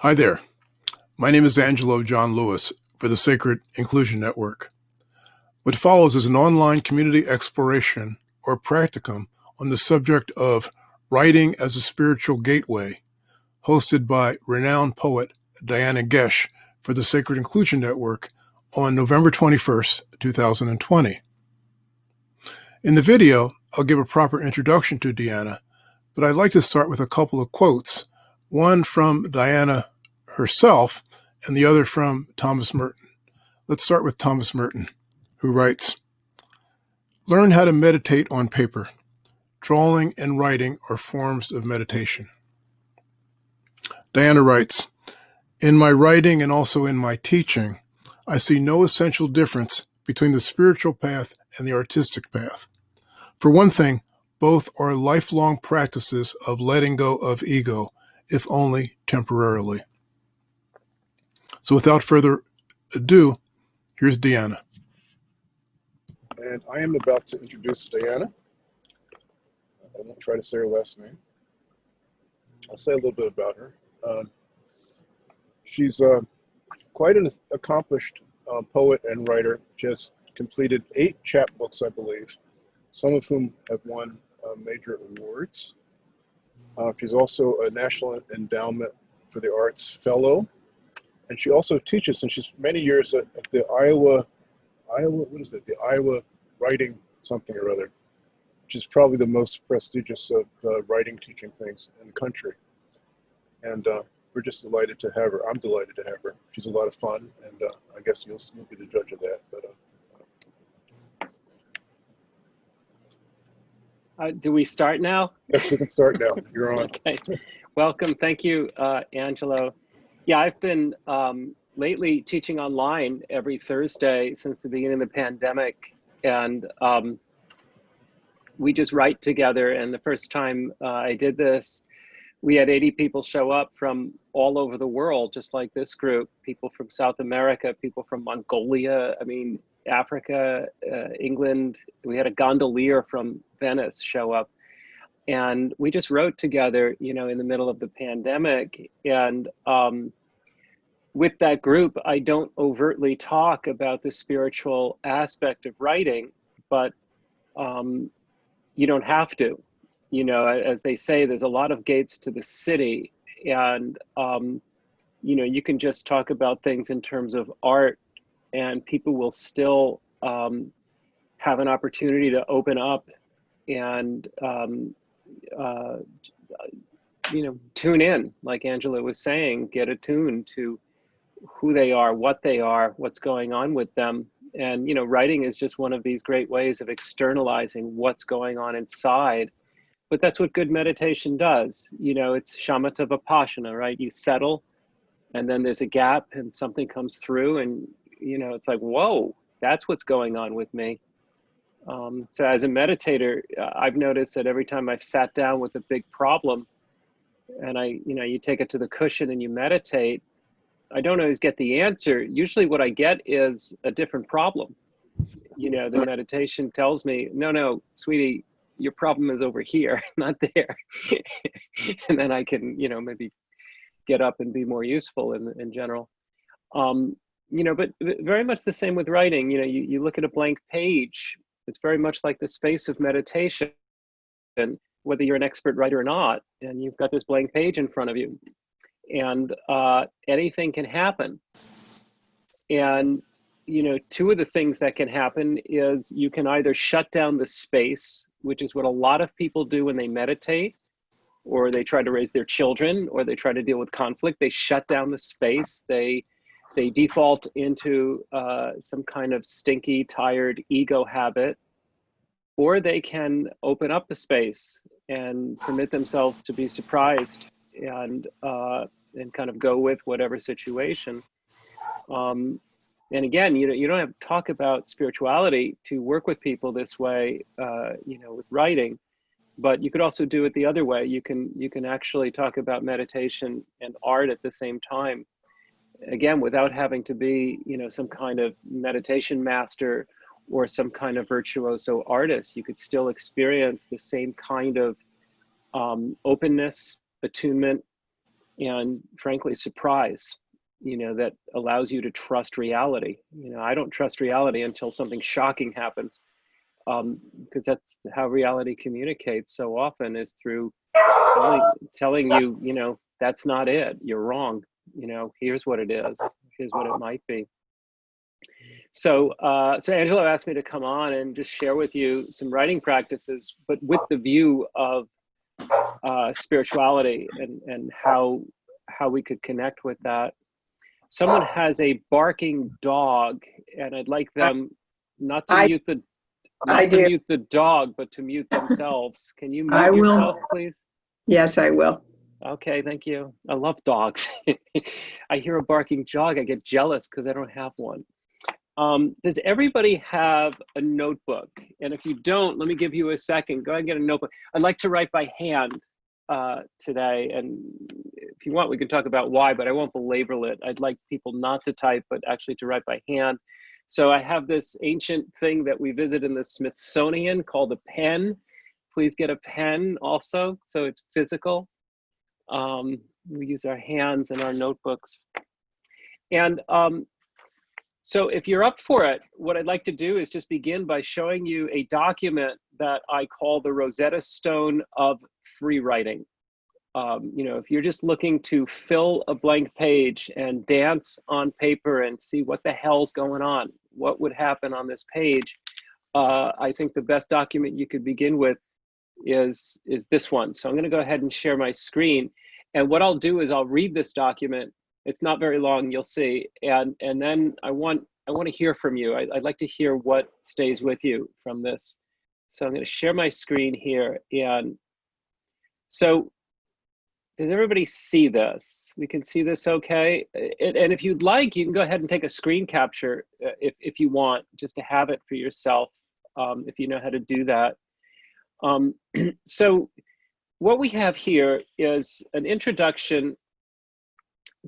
Hi there. My name is Angelo John Lewis for the Sacred Inclusion Network. What follows is an online community exploration or practicum on the subject of writing as a spiritual gateway, hosted by renowned poet Diana Goetsch for the Sacred Inclusion Network on November 21st, 2020. In the video, I'll give a proper introduction to Diana, but I'd like to start with a couple of quotes, one from Diana herself and the other from Thomas Merton. Let's start with Thomas Merton, who writes, Learn how to meditate on paper. Drawing and writing are forms of meditation. Diana writes, In my writing and also in my teaching, I see no essential difference between the spiritual path and the artistic path. For one thing, both are lifelong practices of letting go of ego, if only temporarily. So without further ado, here's Diana. And I am about to introduce Diana. I won't try to say her last name. I'll say a little bit about her. Um, she's uh, quite an accomplished uh, poet and writer. Has completed eight chapbooks, I believe, some of whom have won uh, major awards. Uh, she's also a National Endowment for the Arts Fellow, and she also teaches, and she's many years at, at the Iowa, Iowa, what is it, the Iowa Writing something or other, which is probably the most prestigious of uh, writing teaching things in the country. And uh, we're just delighted to have her. I'm delighted to have her. She's a lot of fun, and uh, I guess you'll, you'll be the judge of that. But uh, Uh, do we start now? Yes, we can start now. You're on. okay. Welcome. Thank you, uh, Angelo. Yeah, I've been um, lately teaching online every Thursday since the beginning of the pandemic. And um, we just write together. And the first time uh, I did this, we had 80 people show up from all over the world, just like this group, people from South America, people from Mongolia. I mean, Africa, uh, England. We had a gondolier from Venice show up. And we just wrote together, you know, in the middle of the pandemic. And um, with that group, I don't overtly talk about the spiritual aspect of writing, but um, you don't have to. You know, as they say, there's a lot of gates to the city. And, um, you know, you can just talk about things in terms of art and people will still um, have an opportunity to open up and um, uh, you know tune in like Angelo was saying get attuned to who they are what they are what's going on with them. And you know writing is just one of these great ways of externalizing what's going on inside. But that's what good meditation does. You know it's shamatha vipassana right? You settle and then there's a gap and something comes through and you know, it's like, whoa, that's what's going on with me. Um, so as a meditator, uh, I've noticed that every time I've sat down with a big problem and I, you know, you take it to the cushion and you meditate, I don't always get the answer. Usually what I get is a different problem. You know, the meditation tells me, no, no, sweetie, your problem is over here, not there. and then I can, you know, maybe get up and be more useful in, in general. Um, you know, but very much the same with writing. You know, you, you look at a blank page, it's very much like the space of meditation, and whether you're an expert writer or not, and you've got this blank page in front of you, and uh, anything can happen. And you know, two of the things that can happen is you can either shut down the space, which is what a lot of people do when they meditate, or they try to raise their children, or they try to deal with conflict. They shut down the space. They they default into uh, some kind of stinky, tired ego habit, or they can open up the space and permit themselves to be surprised and uh, and kind of go with whatever situation. Um, and again, you know, you don't have to talk about spirituality to work with people this way, uh, you know, with writing, but you could also do it the other way. You can you can actually talk about meditation and art at the same time again, without having to be, you know, some kind of meditation master or some kind of virtuoso artist, you could still experience the same kind of um, openness, attunement, and frankly surprise you know that allows you to trust reality. You know i don't trust reality until something shocking happens um because that's how reality communicates so often is through telling, telling you you know that's not it you're wrong you know here's what it is here's what it might be so uh so angelo asked me to come on and just share with you some writing practices but with the view of uh spirituality and and how how we could connect with that someone has a barking dog and I'd like them not to I- mute the I not to do. mute the dog, but to mute themselves. Can you mute I will. yourself, please? Yes, I will. Okay, thank you. I love dogs. I hear a barking dog, I get jealous because I don't have one. Um, does everybody have a notebook? And if you don't, let me give you a second. Go ahead and get a notebook. I'd like to write by hand uh, today. And if you want, we can talk about why, but I won't belabor it. I'd like people not to type, but actually to write by hand. So I have this ancient thing that we visit in the Smithsonian called a pen. Please get a pen also, so it's physical. Um, we use our hands and our notebooks. And um, so if you're up for it, what I'd like to do is just begin by showing you a document that I call the Rosetta Stone of free writing. Um, you know, if you're just looking to fill a blank page and dance on paper and see what the hell's going on, what would happen on this page, uh, I think the best document you could begin with is, is this one. So I'm gonna go ahead and share my screen. And what I'll do is I'll read this document. It's not very long, you'll see. And, and then I want, I want to hear from you. I, I'd like to hear what stays with you from this. So I'm gonna share my screen here. And so does everybody see this? We can see this okay? And, and if you'd like, you can go ahead and take a screen capture uh, if, if you want, just to have it for yourself, um, if you know how to do that. Um, so what we have here is an introduction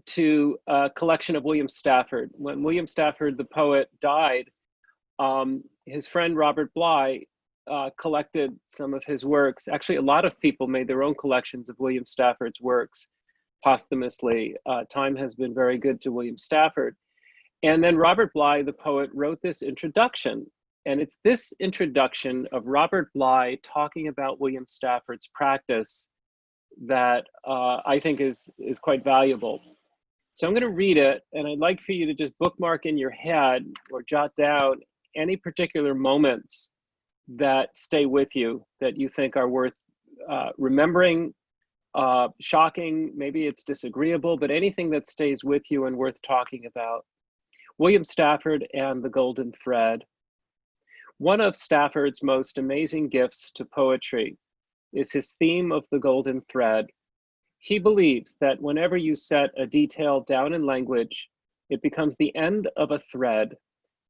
to a collection of William Stafford. When William Stafford, the poet, died, um, his friend Robert Bly uh, collected some of his works. Actually, a lot of people made their own collections of William Stafford's works posthumously. Uh, time has been very good to William Stafford. And then Robert Bly, the poet, wrote this introduction. And it's this introduction of Robert Bly talking about William Stafford's practice that uh, I think is, is quite valuable. So I'm going to read it, and I'd like for you to just bookmark in your head or jot down any particular moments that stay with you that you think are worth uh, remembering, uh, shocking, maybe it's disagreeable, but anything that stays with you and worth talking about. William Stafford and the Golden Thread. One of Stafford's most amazing gifts to poetry is his theme of the golden thread. He believes that whenever you set a detail down in language, it becomes the end of a thread,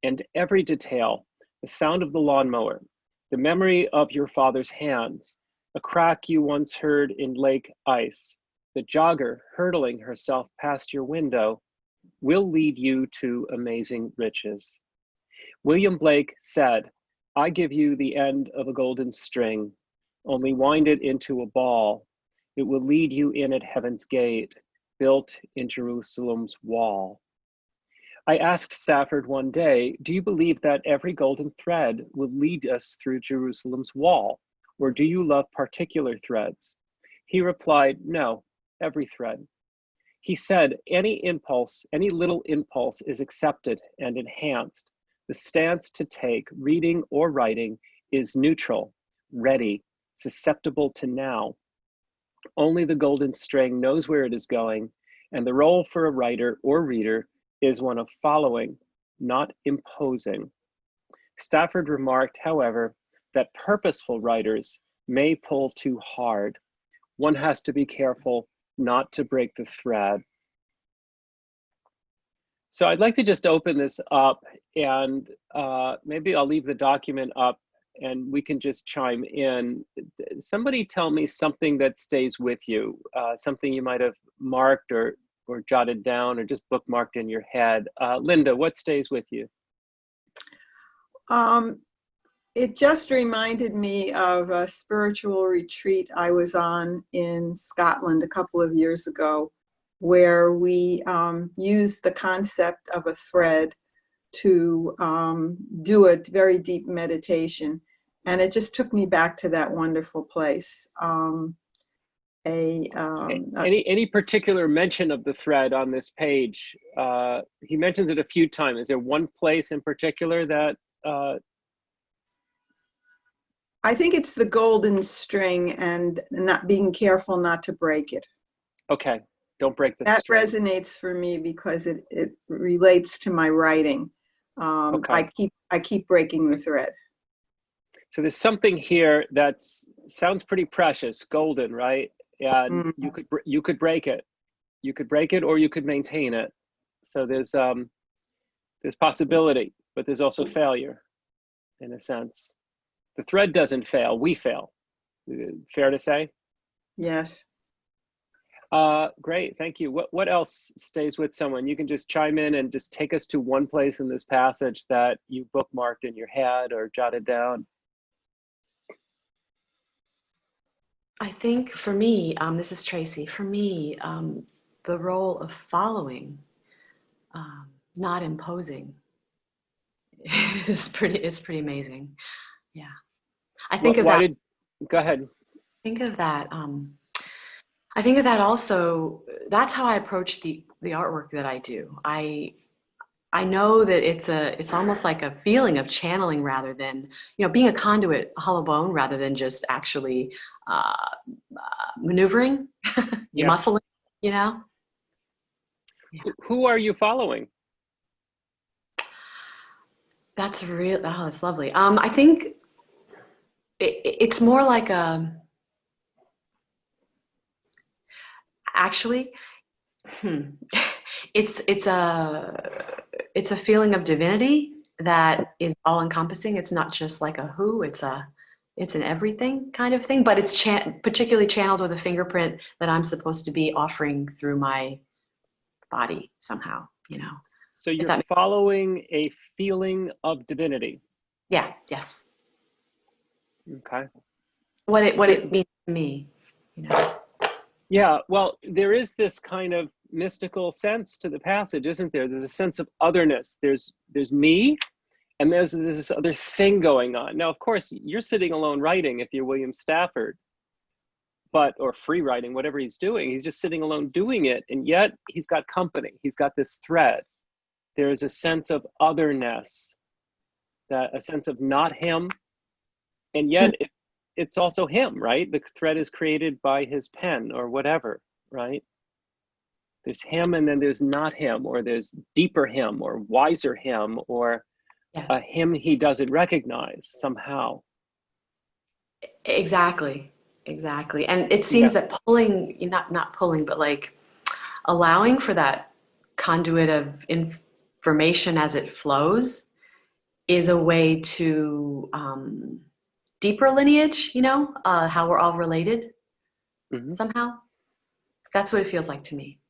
and every detail, the sound of the lawnmower, the memory of your father's hands, a crack you once heard in lake ice, the jogger hurtling herself past your window, will lead you to amazing riches. William Blake said, I give you the end of a golden string, only wind it into a ball. It will lead you in at heaven's gate, built in Jerusalem's wall. I asked Stafford one day, do you believe that every golden thread will lead us through Jerusalem's wall? Or do you love particular threads? He replied, no, every thread. He said, any impulse, any little impulse is accepted and enhanced. The stance to take, reading or writing, is neutral, ready, susceptible to now. Only the golden string knows where it is going, and the role for a writer or reader is one of following, not imposing. Stafford remarked, however, that purposeful writers may pull too hard. One has to be careful not to break the thread. So I'd like to just open this up and uh, maybe I'll leave the document up and we can just chime in. Somebody tell me something that stays with you, uh, something you might have marked or, or jotted down or just bookmarked in your head. Uh, Linda, what stays with you? Um, it just reminded me of a spiritual retreat I was on in Scotland a couple of years ago. Where we um, use the concept of a thread to um, do a very deep meditation. And it just took me back to that wonderful place. Um, a, um, Any any particular mention of the thread on this page? Uh, he mentions it a few times. Is there one place in particular that? Uh, I think it's the golden string and not being careful not to break it. okay, don't break the That string. resonates for me because it, it relates to my writing. Um, Okay. I keep, I keep breaking the thread. So there's something here that sounds pretty precious, golden, right? And Mm. you could you could break it, you could break it, or you could maintain it. So there's um there's possibility, but there's also failure, in a sense. The thread doesn't fail; we fail. Uh, Fair to say. Yes. Uh, great, thank you. What what else stays with someone? You can just chime in and just take us to one place in this passage that you bookmarked in your head or jotted down. I think for me, um, this is Tracy. For me, um, the role of following, um, not imposing, is pretty. It's pretty amazing. Yeah, I think Wh- of why that. did? Go ahead. think of that. Um, I think of that also. That's how I approach the the artwork that I do. I I know that it's a it's almost like a feeling of channeling rather than you know being a conduit, a hollow bone, rather than just actually uh, uh, maneuvering, Yeah. muscling. You know. Who- Who are you following? That's real. Oh, that's lovely. Um, I think it, it's more like a. Actually, hmm, it's it's a it's a feeling of divinity that is all encompassing. It's not just like a who. It's a it's an everything kind of thing. But it's chan- particularly channeled with a fingerprint that I'm supposed to be offering through my body somehow. You know. So you're following a feeling of divinity. Yeah. Yes. Okay. what it what it means to me you know Yeah, well, there is this kind of mystical sense to the passage, isn't there? There's a sense of otherness. There's there's me, and there's this other thing going on. Now, of course, you're sitting alone writing if you're William Stafford, but or free writing, whatever he's doing. He's just sitting alone doing it, and yet he's got company. He's got this thread. There is a sense of otherness, that a sense of not him, and yet hmm. it, it's also him, right? The thread is created by his pen or whatever, right? There's him and then there's not him, or there's deeper him or wiser him or yes a him he doesn't recognize somehow. exactly exactly and it seems Yeah. that pulling not not pulling but like allowing for that conduit of information as it flows is a way to um, deeper lineage you know uh, how we're all related Mhm. somehow that's what it feels like to me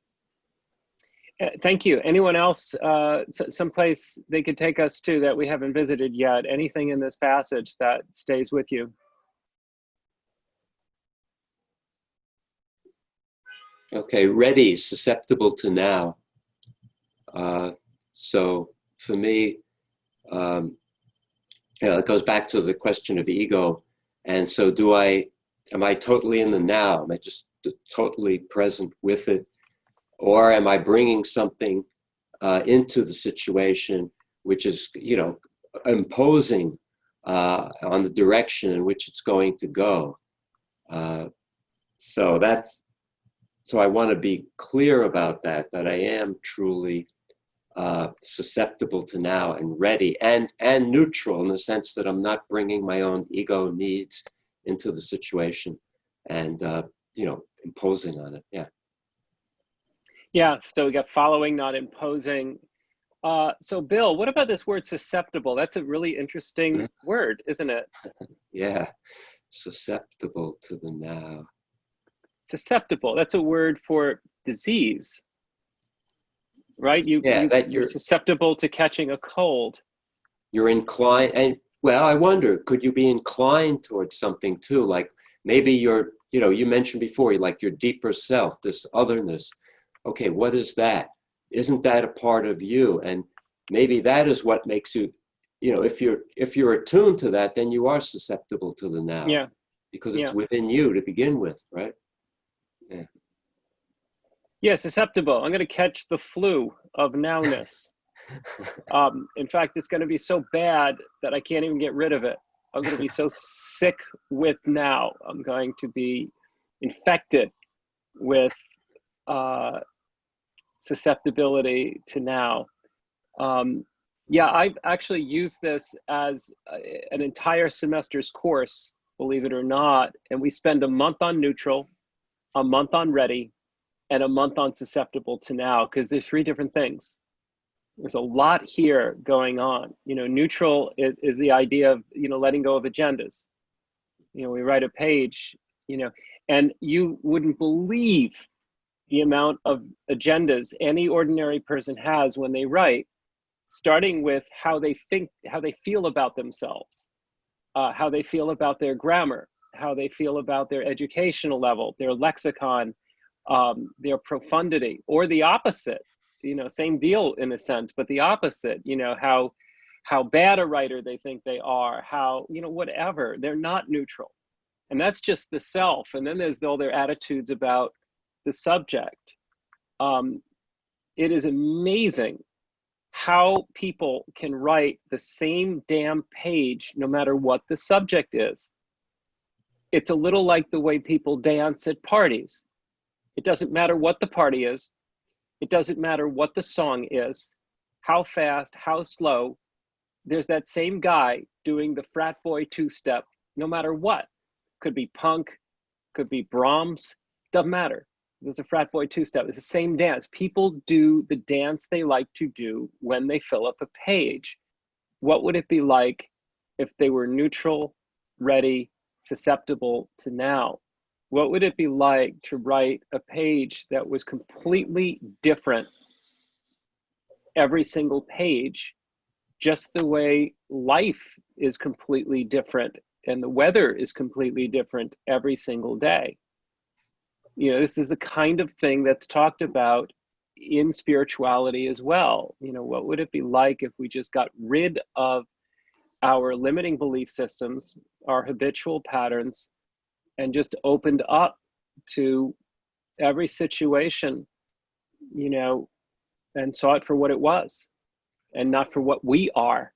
Uh, Thank you. Anyone else, uh, s- someplace they could take us to that we haven't visited yet? Anything in this passage that stays with you? Okay, ready, susceptible to now. Uh, so for me, um, you know, it goes back to the question of ego. And so do I, am I totally in the now? Am I just totally present with it? Or am I bringing something uh, into the situation which is, you know, imposing uh, on the direction in which it's going to go? Uh, so that's, so I want to be clear about that, that I am truly uh, susceptible to now and ready and, and neutral in the sense that I'm not bringing my own ego needs into the situation and, uh, you know, imposing on it. Yeah. Yeah, so we got following, not imposing. Uh, so Bill, what about this word susceptible? That's a really interesting word, isn't it? Yeah. Susceptible to the now. Susceptible, that's a word for disease, right? You, Yeah, you, that you're you're- susceptible to catching a cold. You're inclined, and well, I wonder, could you be inclined towards something too? Like maybe you're, you know, you mentioned before, like your deeper self, this otherness, okay, what is that? Isn't that a part of you? And maybe that is what makes you, you know, if you're if you're attuned to that, then you are susceptible to the now. Yeah. Because it's Yeah. within you to begin with, right? Yeah, susceptible. I'm going to catch the flu of nowness. um, in fact, it's going to be so bad that I can't even get rid of it. I'm going to be so sick with now. I'm going to be infected with uh, susceptibility to now. Um, yeah, I've actually used this as a, an entire semester's course, believe it or not. And we spend a month on neutral, a month on ready, and a month on susceptible to now, because they're three different things there's a lot here going on. You know, neutral is, is the idea of, you know, letting go of agendas. You know, we write a page, you know, and you wouldn't believe the amount of agendas any ordinary person has when they write, starting with how they think, how they feel about themselves, uh, how they feel about their grammar, how they feel about their educational level, their lexicon, um, their profundity, or the opposite you know same deal in a sense but the opposite you know how how bad a writer they think they are how you know whatever they're not neutral. And that's just the self. And then there's all their attitudes about the subject. Um, it is amazing how people can write the same damn page no matter what the subject is. It's a little like the way people dance at parties it doesn't matter what the party is it doesn't matter what the song is, how fast, how slow. There's that same guy doing the frat boy two step, no matter what. Could be punk, could be Brahms, doesn't matter. There's a frat boy two step. It's the same dance. People do the dance they like to do when they fill up a page. What would it be like if they were neutral, ready, susceptible to now? What would it be like to write a page that was completely different every single page just the way life is completely different and the weather is completely different every single day? You know this is the kind of thing that's talked about in spirituality as well. You know what would it be like if we just got rid of our limiting belief systems our habitual patterns and just opened up to every situation, you know, and saw it for what it was and not for what we are.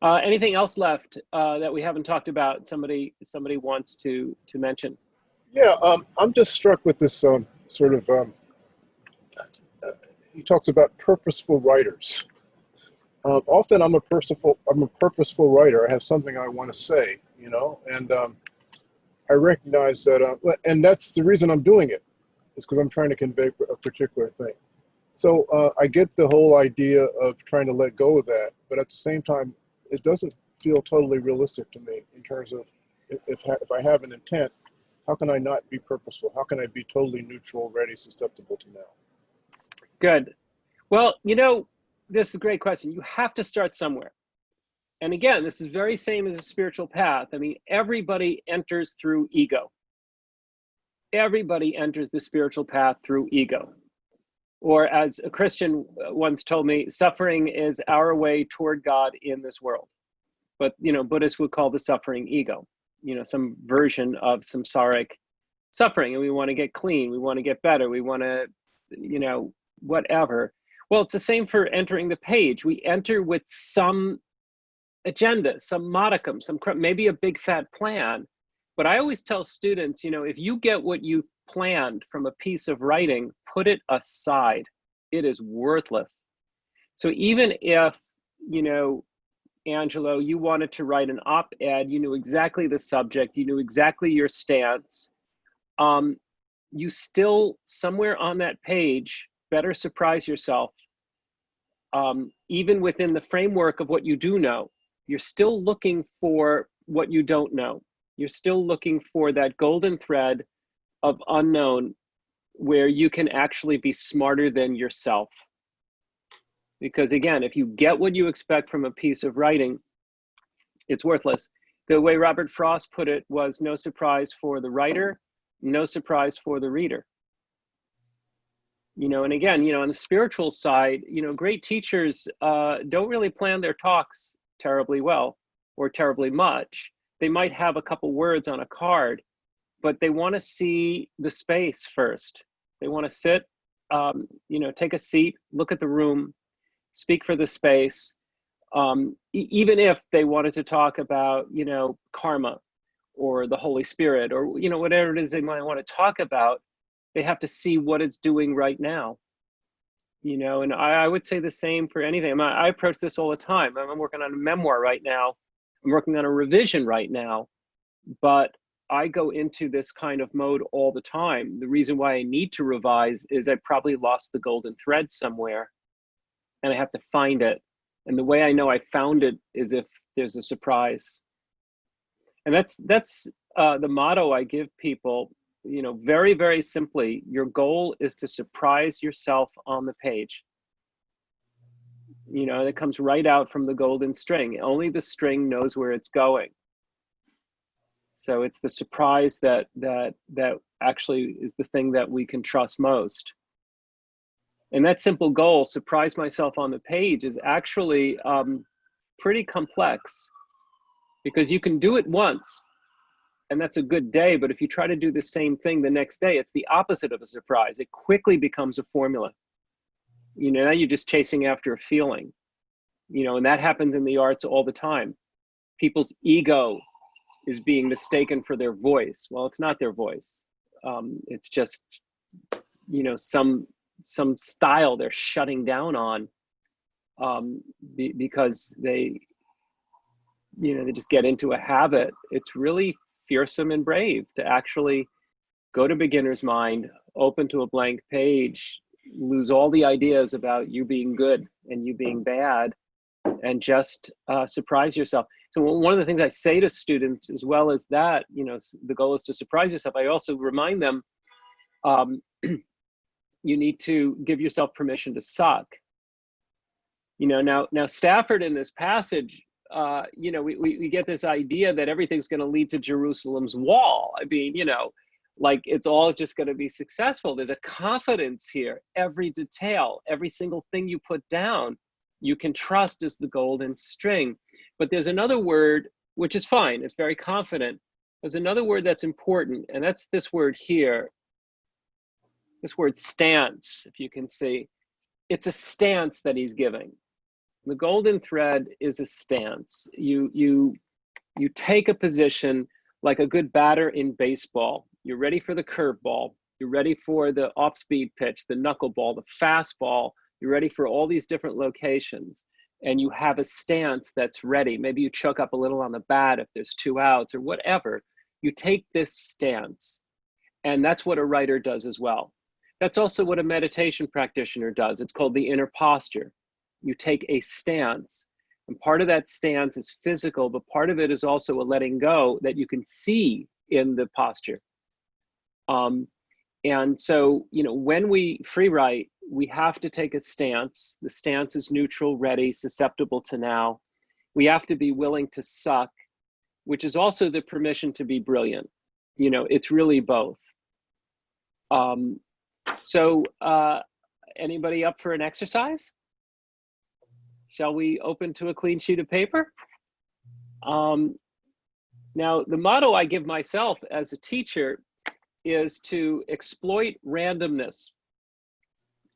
Uh, anything else left uh, that we haven't talked about? Somebody, somebody wants to to mention. Yeah, um, I'm just struck with this um, sort of. Um, uh, he talks about purposeful writers. Uh, often, I'm a purposeful. I'm a purposeful writer. I have something I want to say, you know, and um, I recognize that, uh, and that's the reason I'm doing it, is because I'm trying to convey a particular thing. So uh, I get the whole idea of trying to let go of that, but at the same time, it doesn't feel totally realistic to me in terms of if, if, if I have an intent, how can I not be purposeful? How can I be totally neutral, ready, susceptible to now? Good. Well, you know, this is a great question. You have to start somewhere. And again, this is very same as a spiritual path. I mean, everybody enters through ego. Everybody enters the spiritual path through ego. Or as a Christian once told me, suffering is our way toward God in this world. But, you know, Buddhists would call the suffering ego, you know, some version of samsaric suffering. And we want to get clean. We want to get better. We want to, you know, whatever. Well, it's the same for entering the page. We enter with some agenda, some modicum, some maybe a big fat plan. But I always tell students, you know, if you get what you planned from a piece of writing, put it aside. It is worthless. So even if, you know, Angelo, you wanted to write an op-ed, you knew exactly the subject, you knew exactly your stance, um, you still, somewhere on that page, better surprise yourself. Um, even within the framework of what you do know, you're still looking for what you don't know. You're still looking for that golden thread of unknown where you can actually be smarter than yourself. Because again, if you get what you expect from a piece of writing, it's worthless. The way Robert Frost put it was no surprise for the writer, no surprise for the reader. You know, and again, you know, on the spiritual side, you know, great teachers uh, don't really plan their talks terribly well or terribly much. They might have a couple words on a card, but they want to see the space first. They want to sit, um, you know, take a seat, look at the room, speak for the space. Um, e- even if they wanted to talk about, you know, karma or the Holy Spirit or, you know, whatever it is they might want to talk about, they have to see what it's doing right now. You know, and I, I would say the same for anything. I, I approach this all the time. I'm, working on a memoir right now. I'm working on a revision right now, but I go into this kind of mode all the time. The reason why I need to revise is I probably lost the golden thread somewhere and I have to find it. And the way I know I found it is if there's a surprise. And that's that's uh, the motto I give people, you know, very, very simply, your goal is to surprise yourself on the page. You know, it comes right out from the golden string. Only the string knows where it's going. So it's the surprise that that that actually is the thing that we can trust most. And that simple goal, surprise myself on the page, is actually um, pretty complex because you can do it once and that's a good day. But if you try to do the same thing the next day, it's the opposite of a surprise. It quickly becomes a formula. You know, now you're just chasing after a feeling, you know, and that happens in the arts all the time. People's ego is being mistaken for their voice. Well, it's not their voice. Um, it's just, you know, some some style they're shutting down on um, be, because they, you know, they just get into a habit. It's really fearsome and brave to actually go to beginner's mind, open to a blank page, lose all the ideas about you being good and you being bad, and just uh, surprise yourself. So one of the things I say to students, as well as that, you know, the goal is to surprise yourself. I also remind them, um, you need to give yourself permission to suck. You know, now now Stafford in this passage, uh, you know, we, we, we get this idea that everything's going to lead to Jerusalem's wall. I mean, you know, like it's all just going to be successful. There's a confidence here. Every detail, every single thing you put down, you can trust is the golden string. But there's another word, which is fine. It's very confident. There's another word that's important, and that's this word here. This word stance, if you can see. It's a stance that he's giving. The golden thread is a stance. You, you, you take a position like a good batter in baseball. You're ready for the curveball. You're ready for the off-speed pitch, the knuckleball, the fastball. You're ready for all these different locations. And you have a stance that's ready. Maybe you choke up a little on the bat if there's two outs or whatever. You take this stance. And that's what a writer does as well. That's also what a meditation practitioner does. It's called the inner posture. You take a stance. And part of that stance is physical, but part of it is also a letting go that you can see in the posture. Um, and so, you know, when we free write, we have to take a stance. The stance is neutral, ready, susceptible to now. We have to be willing to suck, which is also the permission to be brilliant. You know, it's really both. Um, so, uh, anybody up for an exercise? Shall we open to a clean sheet of paper? Um, now, the motto I give myself as a teacher is to exploit randomness.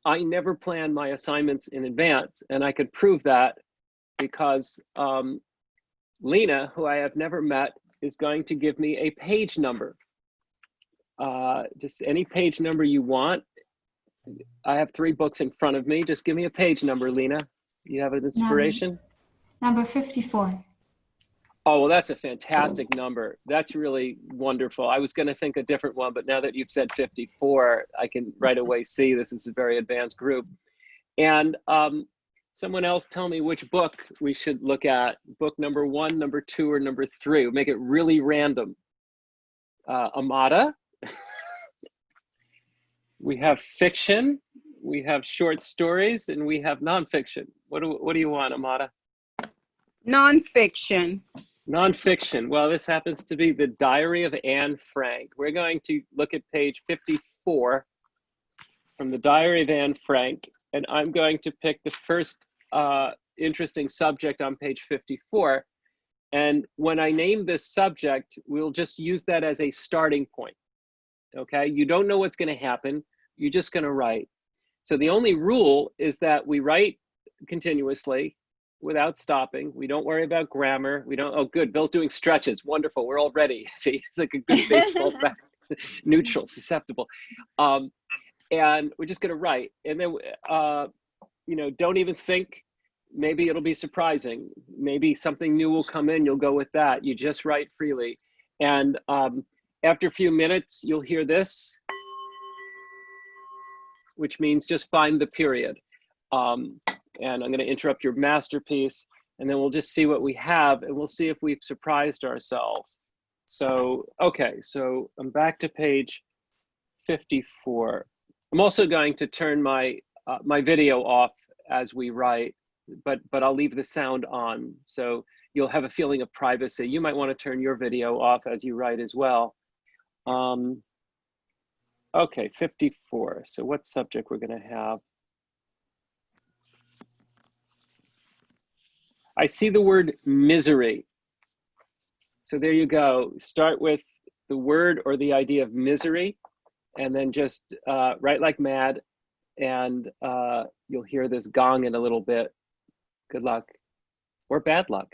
I never plan my assignments in advance, and I could prove that because um, Lena, who I have never met, is going to give me a page number. Uh, just any page number you want. I have three books in front of me. Just give me a page number, Lena. You have an inspiration? Number 54. Oh, well, that's a fantastic number. That's really wonderful. I was going to think a different one, but now that you've said 54, I can right away see this is a very advanced group. And um, someone else tell me which book we should look at. Book number one, number two, or number three. We'll make it really random. Uh, Amada. we have fiction, we have short stories, and we have nonfiction. What do, what do you want, Amada? Nonfiction. Nonfiction. Well, this happens to be the Diary of Anne Frank. We're going to look at page 54 from the Diary of Anne Frank, and I'm going to pick the first uh, interesting subject on page 54. And when I name this subject, we'll just use that as a starting point. Okay, you don't know what's going to happen. You're just going to write. So the only rule is that we write continuously without stopping. We don't worry about grammar. We don't, oh, good, Bill's doing stretches. Wonderful. We're all ready. See, it's like a good baseball bat, neutral, susceptible. Um, and we're just going to write. And then, uh, you know, don't even think maybe it'll be surprising. Maybe something new will come in. You'll go with that. You just write freely. And um, after a few minutes, you'll hear this which means just find the period. Um, and I'm going to interrupt your masterpiece, and then we'll just see what we have, and we'll see if we've surprised ourselves. So, okay, so I'm back to page 54. I'm also going to turn my uh, my video off as we write, but but I'll leave the sound on, so you'll have a feeling of privacy. You might want to turn your video off as you write as well. Um, Okay, 54. So what subject we're going to have? I see the word misery. So there you go. Start with the word or the idea of misery, and then just uh, write like mad, and uh, you'll hear this gong in a little bit. Good luck, or bad luck.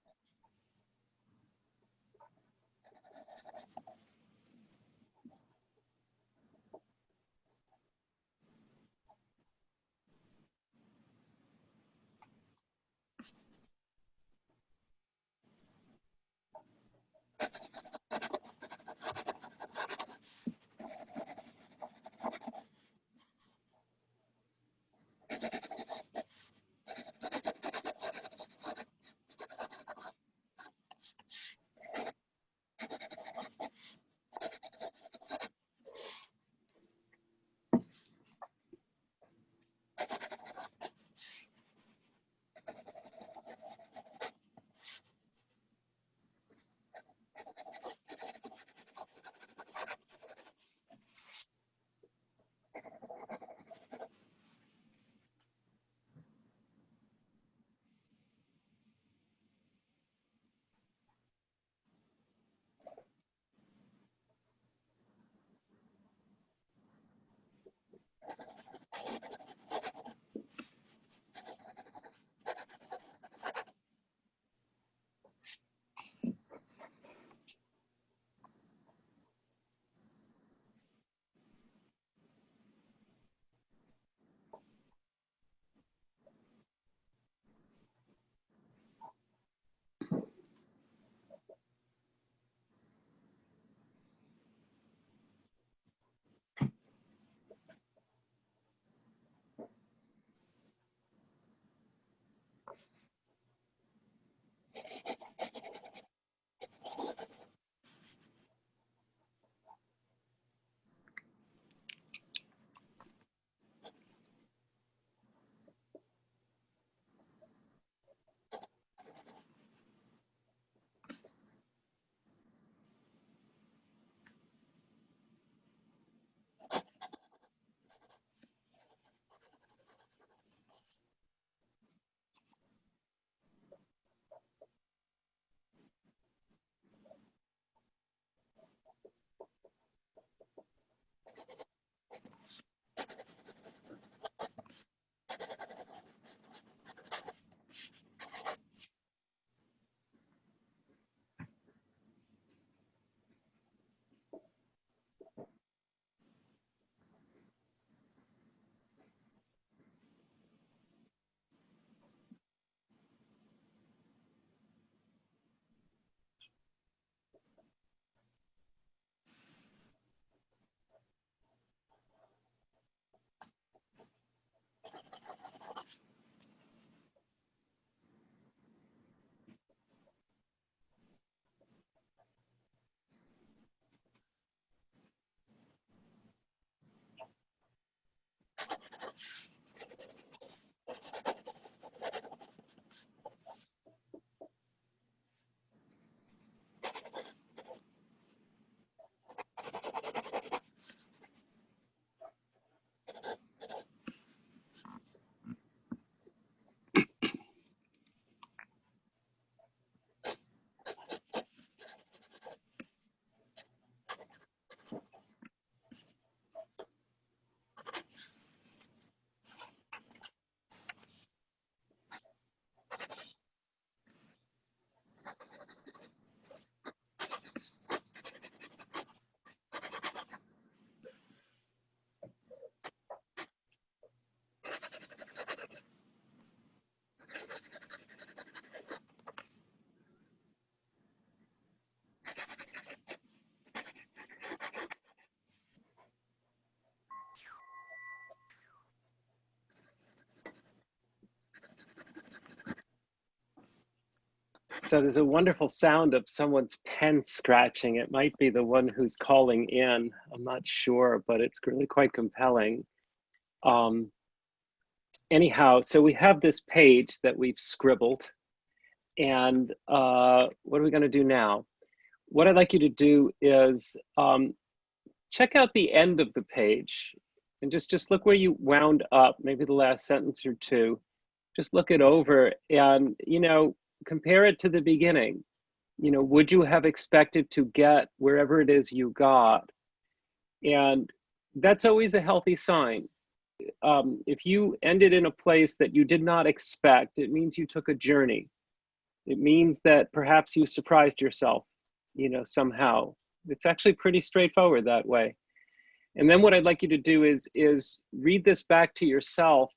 So there's a wonderful sound of someone's pen scratching. It might be the one who's calling in. I'm not sure, but it's really quite compelling. Um, anyhow, so we have this page that we've scribbled. And uh, what are we going to do now? What I'd like you to do is um, check out the end of the page and just, just look where you wound up, maybe the last sentence or two. Just look it over and, you know, compare it to the beginning. You know, would you have expected to get wherever it is you got? And that's always a healthy sign. Um, if you ended in a place that you did not expect, it means you took a journey. It means that perhaps you surprised yourself, you know, somehow. It's actually pretty straightforward that way. And then what I'd like you to do is, is read this back to yourself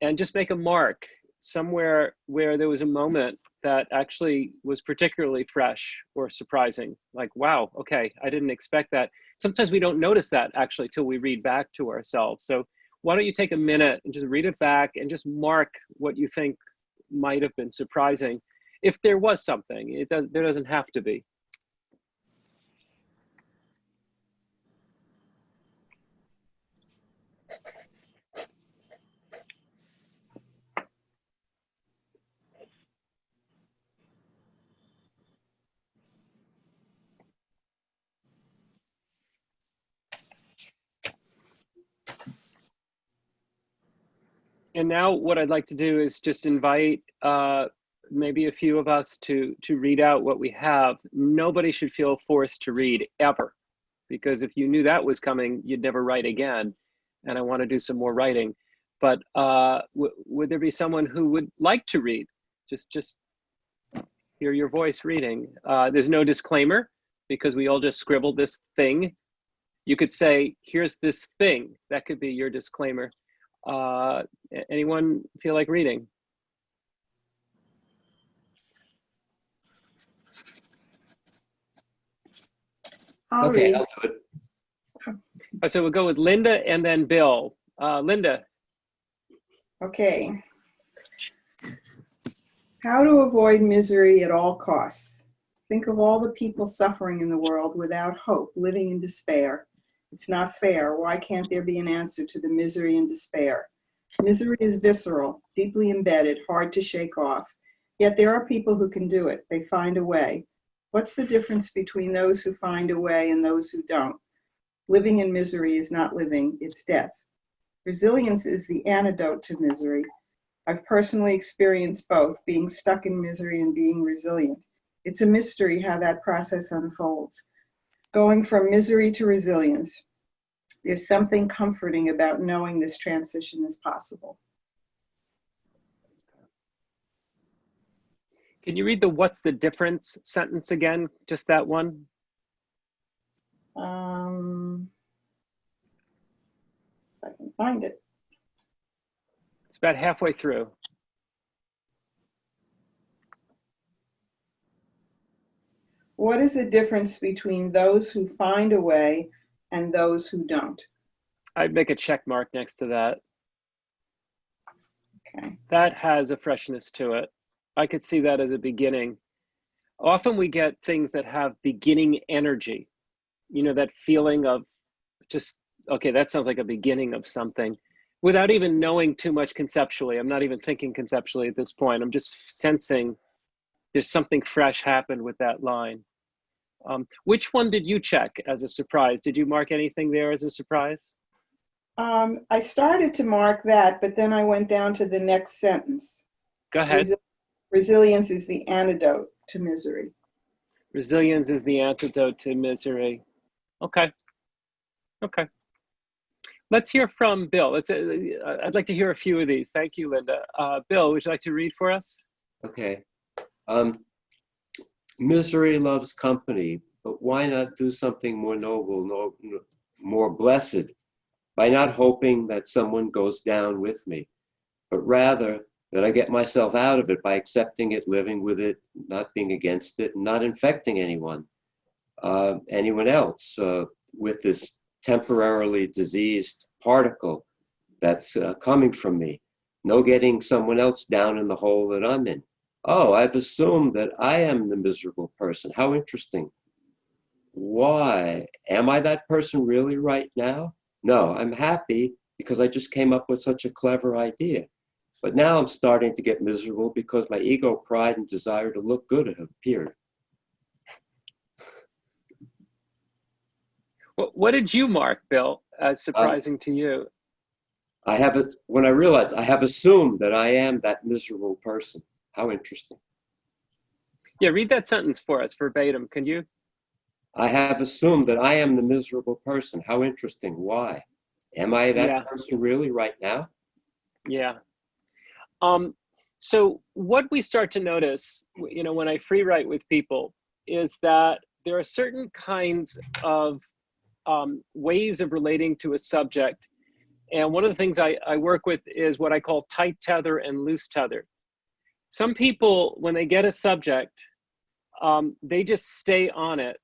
and just make a mark somewhere where there was a moment that actually was particularly fresh or surprising. Like, wow, okay, I didn't expect that. Sometimes we don't notice that actually till we read back to ourselves. So why don't you take a minute and just read it back and just mark what you think might have been surprising. If there was something, it does, there doesn't have to be. And now what I'd like to do is just invite uh, maybe a few of us to, to read out what we have. Nobody should feel forced to read ever, because if you knew that was coming, you'd never write again. And I want to do some more writing. But uh, would there be someone who would like to read? Just, just hear your voice reading. Uh, there's no disclaimer because we all just scribbled this thing. You could say, here's this thing. That could be your disclaimer. Uh, anyone feel like reading? I'll Okay, read. I'll do it. Uh, So we'll go with Linda and then Bill. Uh, Linda, Okay. How to avoid misery at all costs. Think of all the people suffering in the world without hope, living in despair. It's not fair. Why can't there be an answer to the misery and despair? Misery is visceral, deeply embedded, hard to shake off. Yet there are people who can do it. They find a way. What's the difference between those who find a way and those who don't? Living in misery is not living, it's death. Resilience is the antidote to misery. I've personally experienced both, being stuck in misery and being resilient. It's a mystery how that process unfolds. Going from misery to resilience. There's something comforting about knowing this transition is possible. can you read the what's the difference sentence again? Just that one? Um, if I can find it. It's about halfway through. What is the difference between those who find a way and those who don't? I'd make a check mark next to that. Okay. That has a freshness to it. I could see that as a beginning. Often we get things that have beginning energy. You know, that feeling of just, okay, that sounds like a beginning of something without even knowing too much conceptually. I'm not even thinking conceptually at this point. I'm just sensing there's something fresh happened with that line. Um, which one did you check as a surprise? Did you mark anything there as a surprise? Um, I started to mark that, but then I went down to the next sentence. Go ahead. Resi- Resilience is the antidote to misery. Resilience is the antidote to misery. Okay. Okay. Let's hear from Bill. Let's, uh, I'd like to hear a few of these. Thank you, Linda. Uh, Bill, would you like to read for us? Okay. Um, misery loves company, but why not do something more noble, no, no- more blessed, by not hoping that someone goes down with me, but rather that I get myself out of it by accepting it, living with it, not being against it, not infecting anyone, uh, anyone else uh, with this temporarily diseased particle that's uh, coming from me. No getting someone else down in the hole that I'm in. Oh, I've assumed that I am the miserable person. How interesting. Why? Am I that person really right now? No, I'm happy because I just came up with such a clever idea. But now I'm starting to get miserable because my ego, pride, and desire to look good have appeared. What, what did you mark, Bill, as uh, surprising to you? I have it when I realized I have assumed that I am that miserable person. How interesting. Yeah, read that sentence for us verbatim. Can you? I have assumed that I am the miserable person. How interesting. Why? Am I that Yeah. person really right now? Yeah. Um, so what we start to notice, you know, when I free write with people is that there are certain kinds of um, ways of relating to a subject. And one of the things I, I work with is what I call tight tether and loose tether. Some people, when they get a subject, um, they just stay on it.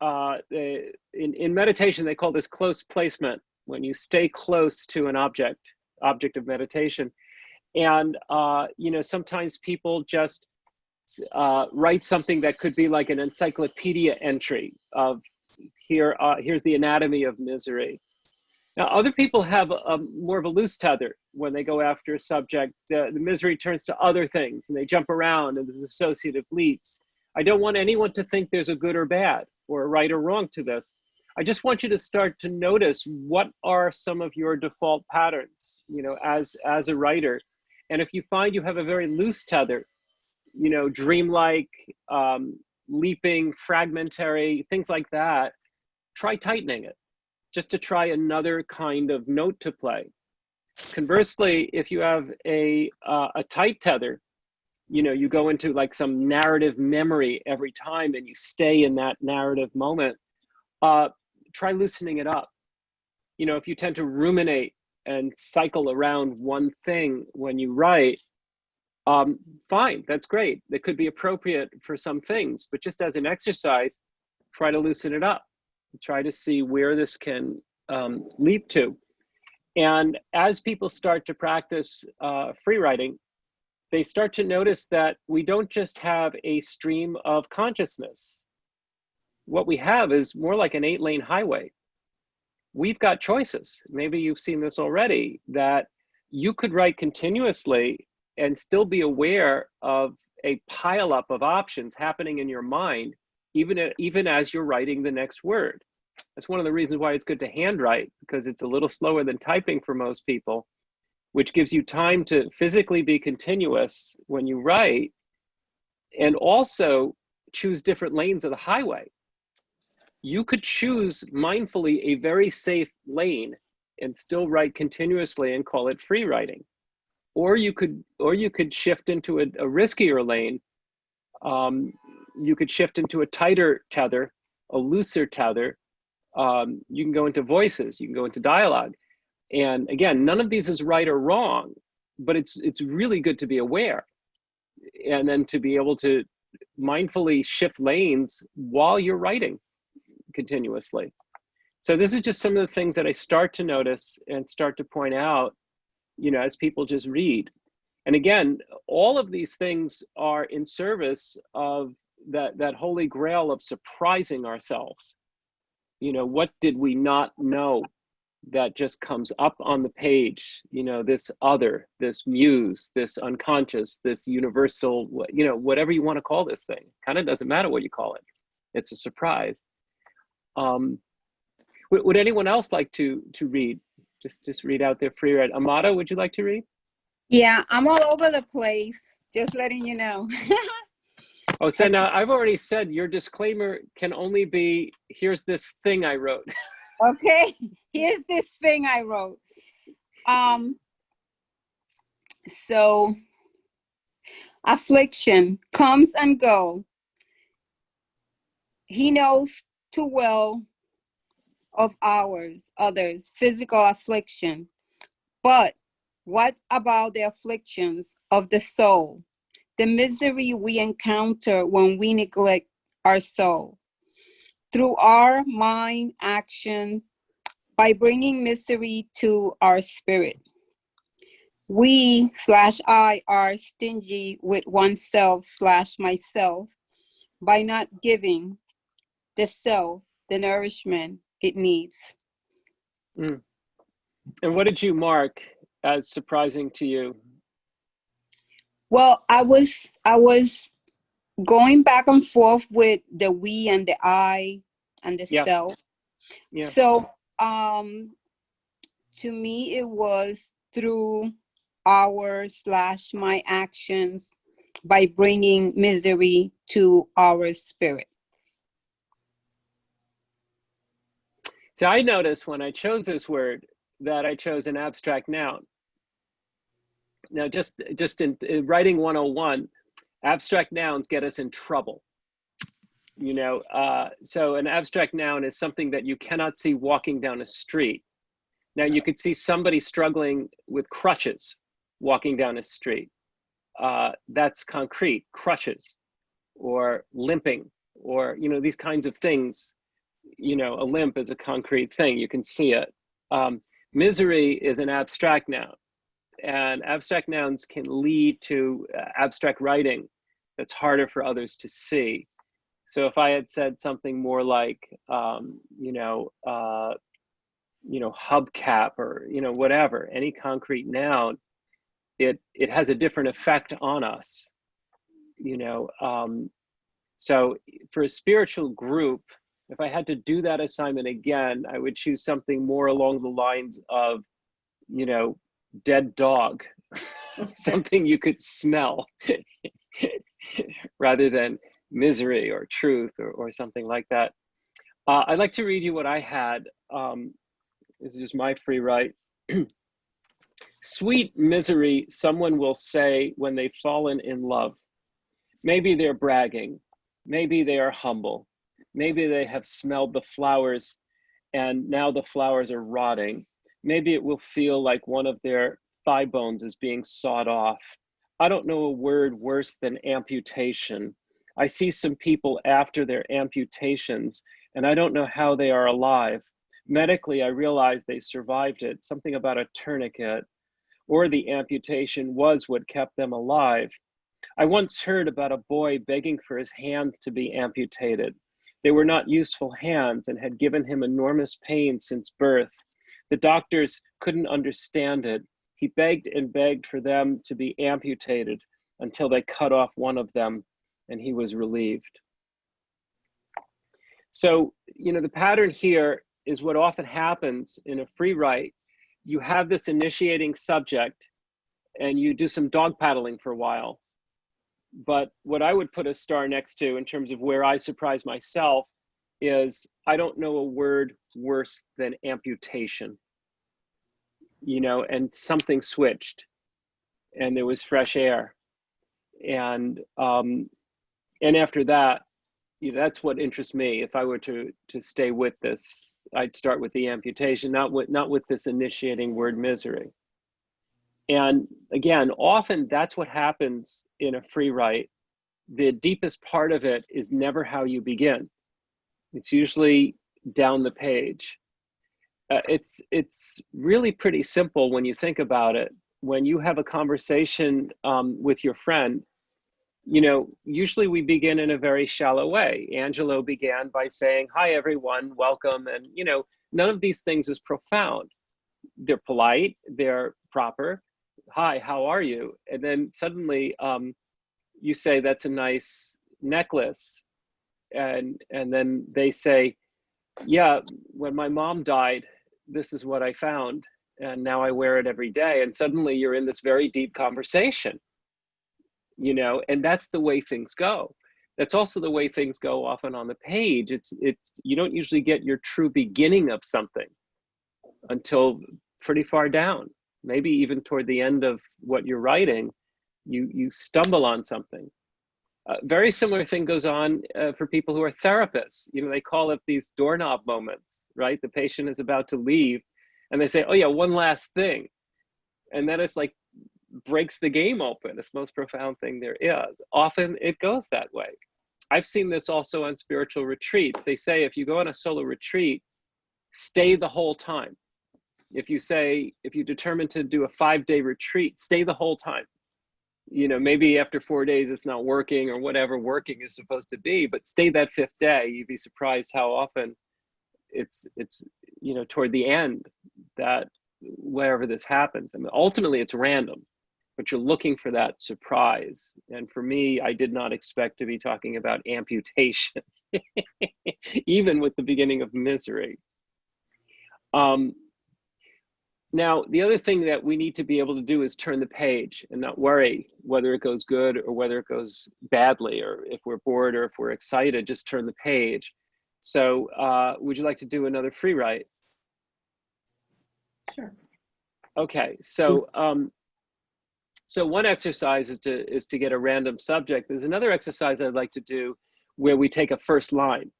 Uh, they, in, in meditation, they call this close placement, when you stay close to an object, object of meditation and uh, you know sometimes people just uh, write something that could be like an encyclopedia entry of here uh, here's the anatomy of misery now other people have a, more of a loose tether when they go after a subject. The, the misery turns to other things and they jump around and there's associative leaps. I don't want anyone to think there's a good or bad or a right or wrong to this. I just want you to start to notice what are some of your default patterns, you know, as as a writer. And if you find you have a very loose tether, you know, dreamlike, um, leaping, fragmentary, things like that, try tightening it just to try another kind of note to play. Conversely, if you have a, uh, a tight tether, you know, you go into like some narrative memory every time and you stay in that narrative moment, uh, try loosening it up. You know, if you tend to ruminate and cycle around one thing when you write, um, fine, that's great. That could be appropriate for some things, but just as an exercise, try to loosen it up. Try to see where this can um, leap to. And as people start to practice uh, free writing, they start to notice that we don't just have a stream of consciousness. What we have is more like an eight lane highway we've got choices. Maybe you've seen this already that you could write continuously and still be aware of a pileup of options happening in your mind, even, even as you're writing the next word. That's one of the reasons why it's good to handwrite because it's a little slower than typing for most people, which gives you time to physically be continuous when you write and also choose different lanes of the highway you could choose mindfully a very safe lane and still write continuously and call it free writing or you could or you could shift into a, a riskier lane um, you could shift into a tighter tether a looser tether um, you can go into voices you can go into dialogue and again none of these is right or wrong but it's it's really good to be aware and then to be able to mindfully shift lanes while you're writing continuously. So this is just some of the things that I start to notice and start to point out, you know, as people just read. And again, all of these things are in service of that, that holy grail of surprising ourselves. You know, what did we not know that just comes up on the page? You know, this other, this muse, this unconscious, this universal, you know, whatever you want to call this thing. Kind of doesn't matter what you call it. It's a surprise. Um, would, would, anyone else like to to read? Just just read out their free read. Amado, would you like to read? Yeah, I'm all over the place. Just letting you know. oh, so now I've already said your disclaimer can only be here's this thing I wrote. okay, here's this thing I wrote. Um. So, affliction comes and go. He knows too well of ours, others, physical affliction. But what about the afflictions of the soul? The misery we encounter when we neglect our soul. Through our mind action, by bringing misery to our spirit. we slash I are stingy with oneself slash myself by not giving the self the nourishment it needs. Mm. And what did you mark as surprising to you? Well, I was I was going back and forth with the we and the I and the Yeah. self. Yeah. So um to me it was through our slash my actions by bringing misery to our spirit. So I noticed when I chose this word that I chose an abstract noun. Now, just just in, in writing 101, abstract nouns get us in trouble. You know, uh, so an abstract noun is something that you cannot see walking down a street. Now, you could see somebody struggling with crutches walking down a street. Uh, that's concrete, crutches, or limping, or you know these kinds of things you know, a limp is a concrete thing. You can see it. Um, misery is an abstract noun, and abstract nouns can lead to uh, abstract writing that's harder for others to see. So if I had said something more like, um, you know, uh, you know, hubcap or you know whatever, any concrete noun, it it has a different effect on us. You know, um, so for a spiritual group, if I had to do that assignment again, I would choose something more along the lines of, you know, dead dog, something you could smell rather than misery or truth or, or something like that. Uh, I'd like to read you what I had. Um, this is just my free write. Sweet misery, someone will say when they've fallen in love. Maybe they're bragging. Maybe they are humble maybe they have smelled the flowers and now the flowers are rotting. Maybe it will feel like one of their thigh bones is being sawed off. I don't know a word worse than amputation. I see some people after their amputations and I don't know how they are alive. Medically, I realize they survived it, something about a tourniquet, or the amputation was what kept them alive. I once heard about a boy begging for his hands to be amputated. They were not useful hands and had given him enormous pain since birth. The doctors couldn't understand it. He begged and begged for them to be amputated until they cut off one of them and he was relieved. So, you know, the pattern here is what often happens in a free write. You have this initiating subject and you do some dog paddling for a while but what I would put a star next to in terms of where I surprise myself is I don't know a word worse than amputation. You know, and something switched and there was fresh air. And um, and after that, you know, that's what interests me. If I were to to stay with this, I'd start with the amputation, not with not with this initiating word misery. And again, often that's what happens in a free write. The deepest part of it is never how you begin. It's usually down the page. Uh, it's it's really pretty simple when you think about it. When you have a conversation um, with your friend, you know, usually we begin in a very shallow way. Angelo began by saying, "Hi, everyone, welcome," and you know, none of these things is profound. They're polite, they're proper, hi, how are you? And then suddenly um, you say, that's a nice necklace. And, and then they say, yeah, when my mom died, this is what I found. And now I wear it every day. And suddenly you're in this very deep conversation, you know, and that's the way things go. That's also the way things go often on the page. It's, it's, you don't usually get your true beginning of something until pretty far down maybe even toward the end of what you're writing, you, you stumble on something. A very similar thing goes on uh, for people who are therapists. You know, they call it these doorknob moments, right? The patient is about to leave and they say, oh yeah, one last thing. And then it's like breaks the game open. It's most profound thing there is. Often it goes that way. I've seen this also on spiritual retreats. They say if you go on a solo retreat, stay the whole time if you say, if you determine to do a five day retreat, stay the whole time. You know, maybe after four days it's not working or whatever working is supposed to be, but stay that fifth day. You'd be surprised how often it's, it's, you know, toward the end that wherever this happens. I mean, ultimately it's random, but you're looking for that surprise. And for me, I did not expect to be talking about amputation, even with the beginning of misery. Um, now, the other thing that we need to be able to do is turn the page and not worry whether it goes good or whether it goes badly, or if we're bored or if we're excited, just turn the page. So uh, would you like to do another free write? Sure. Okay, so um, so one exercise is to is to get a random subject. There's another exercise I'd like to do where we take a first line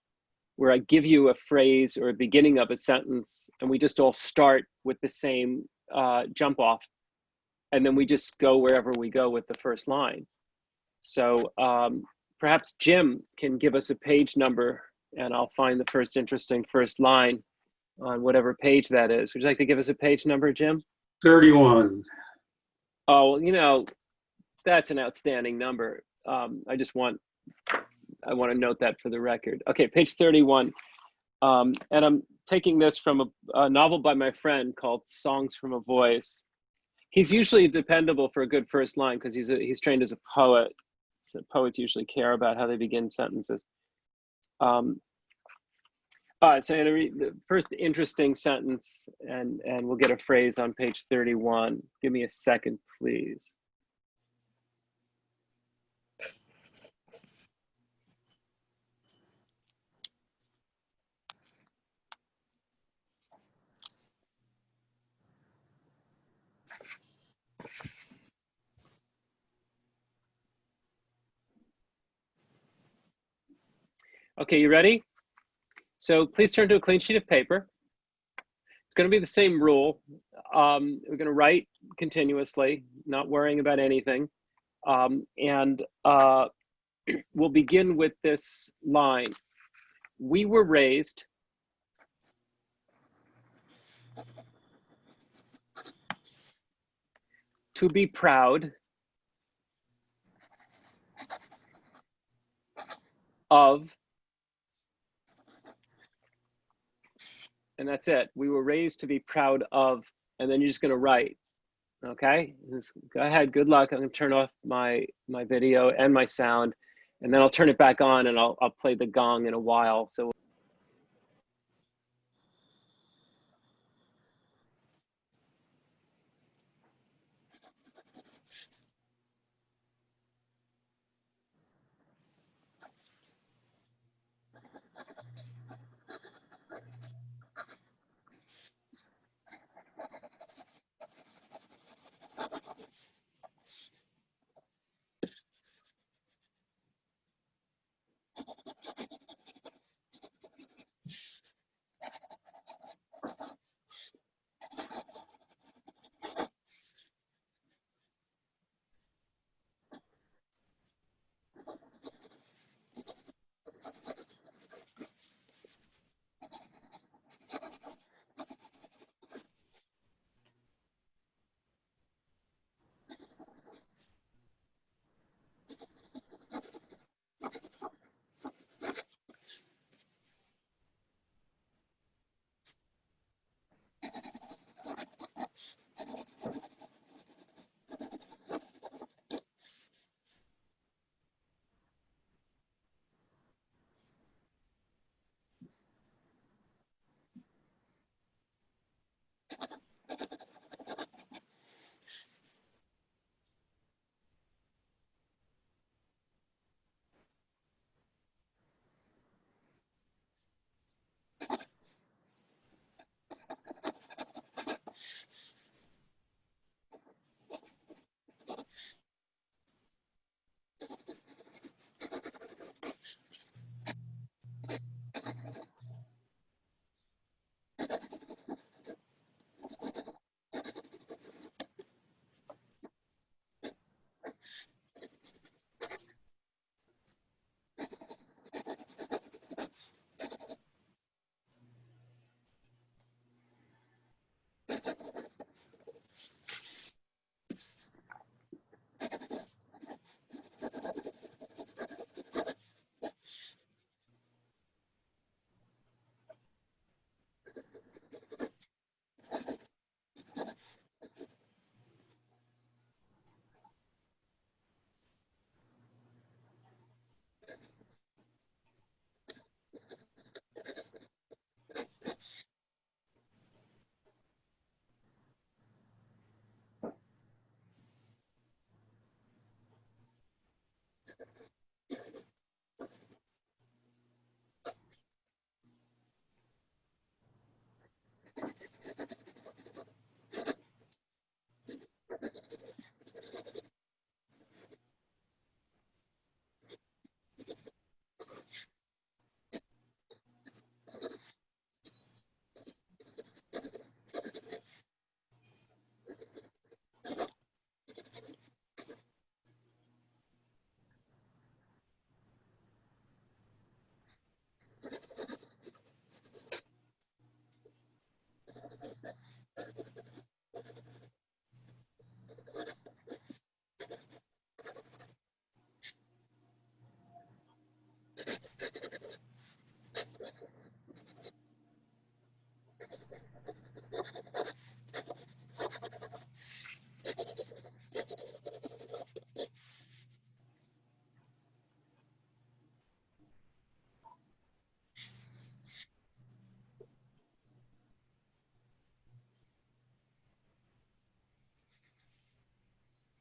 where I give you a phrase or a beginning of a sentence and we just all start with the same uh, jump off. And then we just go wherever we go with the first line. So um, perhaps Jim can give us a page number and I'll find the first interesting first line on whatever page that is. Would you like to give us a page number, Jim? 31. Oh, well, you know, that's an outstanding number. Um, I just want I want to note that for the record. Okay, page 31. Um, and I'm taking this from a, a, novel by my friend called Songs from a Voice. He's usually dependable for a good first line because he's, a, he's trained as a poet. So poets usually care about how they begin sentences. Um, all right, so I'm gonna read the first interesting sentence and, and we'll get a phrase on page 31. Give me a second, please. Okay, you ready? So please turn to a clean sheet of paper. It's going to be the same rule. Um, we're going to write continuously, not worrying about anything. Um, and uh, we'll begin with this line. We were raised to be proud of and that's it. We were raised to be proud of, and then you're just gonna write, okay? Just go ahead, good luck. I'm gonna turn off my, my video and my sound, and then I'll turn it back on and I'll, I'll play the gong in a while. So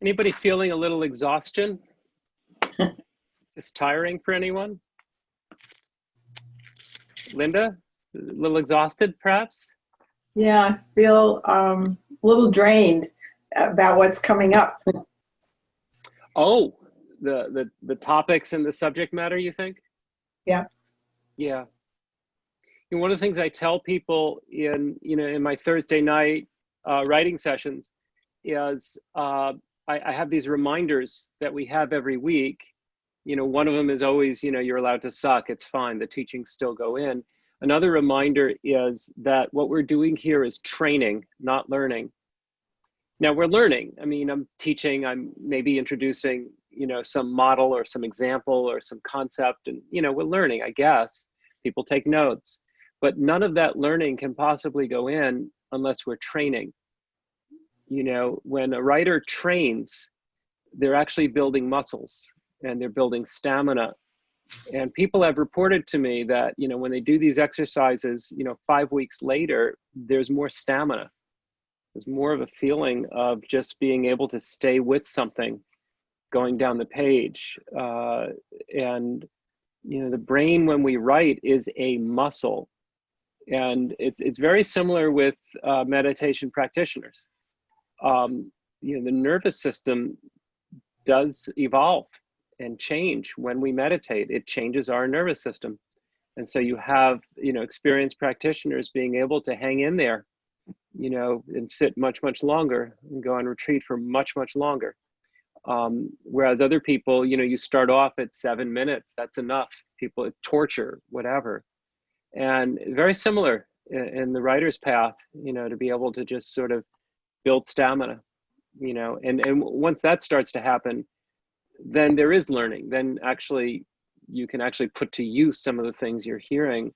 Anybody feeling a little exhaustion? Is this tiring for anyone? Linda, a little exhausted perhaps? Yeah, I feel um, a little drained about what's coming up. Oh, the, the, the topics and the subject matter, you think? Yeah. Yeah. You know, one of the things I tell people in, you know, in my Thursday night uh, writing sessions is uh, I, I have these reminders that we have every week. You know, one of them is always, you know, you're allowed to suck. It's fine. The teachings still go in. Another reminder is that what we're doing here is training, not learning. Now we're learning. I mean, I'm teaching, I'm maybe introducing, you know, some model or some example or some concept and, you know, we're learning, I guess. People take notes, but none of that learning can possibly go in unless we're training. You know, when a writer trains, they're actually building muscles and they're building stamina. And people have reported to me that, you know, when they do these exercises, you know, five weeks later, there's more stamina there's more of a feeling of just being able to stay with something going down the page. Uh, and, you know, the brain when we write is a muscle. And it's, it's very similar with uh, meditation practitioners. Um, you know, the nervous system does evolve and change when we meditate. It changes our nervous system. And so you have, you know, experienced practitioners being able to hang in there you know, and sit much, much longer and go on retreat for much, much longer. Um, whereas other people, you know, you start off at seven minutes, that's enough. People torture, whatever. And very similar in, in the writer's path, you know, to be able to just sort of build stamina, you know, and, and once that starts to happen, then there is learning. Then actually, you can actually put to use some of the things you're hearing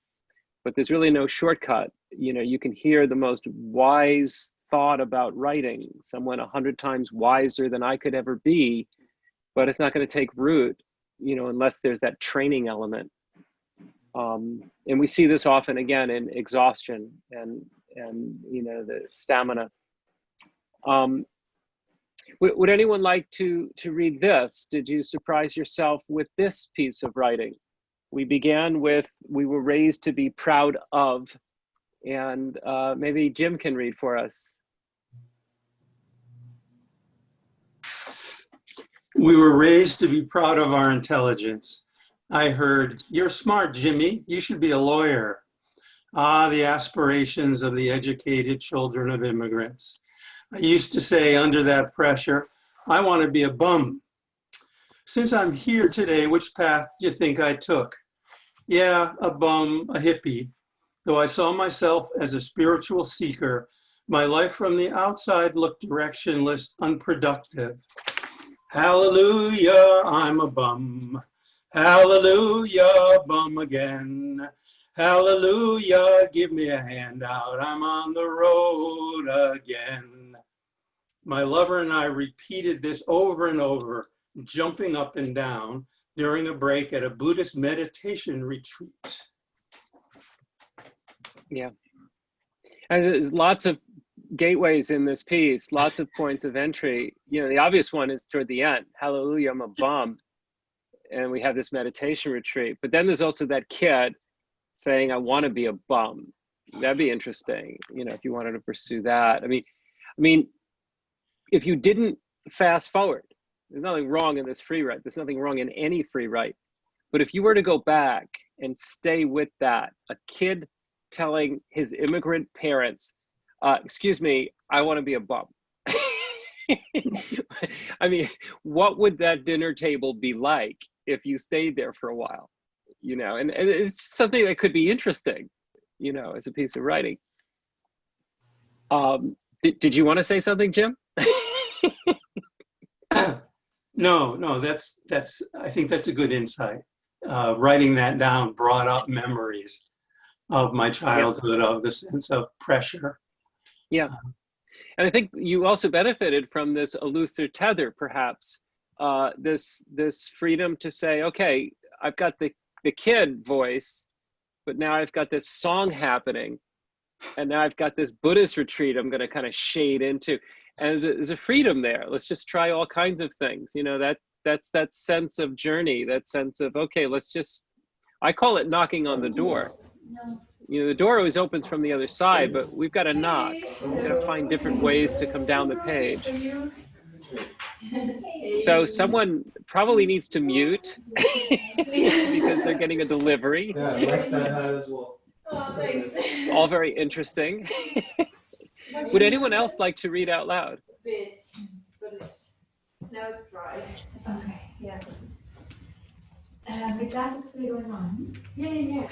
but there's really no shortcut. You know, you can hear the most wise thought about writing, someone a hundred times wiser than I could ever be, but it's not going to take root, you know, unless there's that training element. Um, and we see this often again in exhaustion and and you know the stamina. Um, would, anyone like to to read this? Did you surprise yourself with this piece of writing? We began with "We were raised to be proud of," and uh, maybe Jim can read for us. We were raised to be proud of our intelligence. I heard, you're smart, Jimmy. You should be a lawyer. Ah, the aspirations of the educated children of immigrants. I used to say under that pressure, I want to be a bum. Since I'm here today, which path do you think I took? Yeah, a bum, a hippie. Though I saw myself as a spiritual seeker, my life from the outside looked directionless, unproductive. Hallelujah, I'm a bum. Hallelujah, bum again. Hallelujah, give me a handout. I'm on the road again. My lover and I repeated this over and over, jumping up and down during a break at a Buddhist meditation retreat. Yeah. And there's lots of gateways in this piece, lots of points of entry. You know, the obvious one is toward the end. Hallelujah, I'm a bum. And we have this meditation retreat. But then there's also that kid saying, I want to be a bum. That'd be interesting, you know, if you wanted to pursue that. I mean, I mean, if you didn't fast forward, there's nothing wrong in this free write. There's nothing wrong in any free write. But if you were to go back and stay with that, a kid telling his immigrant parents, uh, excuse me, I want to be a bum. I mean, what would that dinner table be like if you stayed there for a while? You know, and, and it's something that could be interesting, you know, as a piece of writing. Um, did, did you want to say something, Jim? No, no, that's, that's, I think that's a good insight. Uh, writing that down brought up memories of my childhood, of the sense of pressure. Yeah. And I think you also benefited from this looser tether, perhaps, uh, this this freedom to say, okay, I've got the the kid voice, but now I've got this song happening, and now I've got this Buddhist retreat I'm going to kind of shade into, and there's a, there's a freedom there. Let's just try all kinds of things. You know that that's that sense of journey, that sense of okay, let's just. I call it knocking on the door you know, the door always opens from the other side, but we've got to knock. We've got to find different ways to come down the page. So someone probably needs to mute because they're getting a delivery. Yeah, like that as well. Oh, thanks. All very interesting. Would anyone else like to read out loud? Bit, but it's now it's dry. Okay. Yeah. Uh, the class is still going on. Yeah, yeah,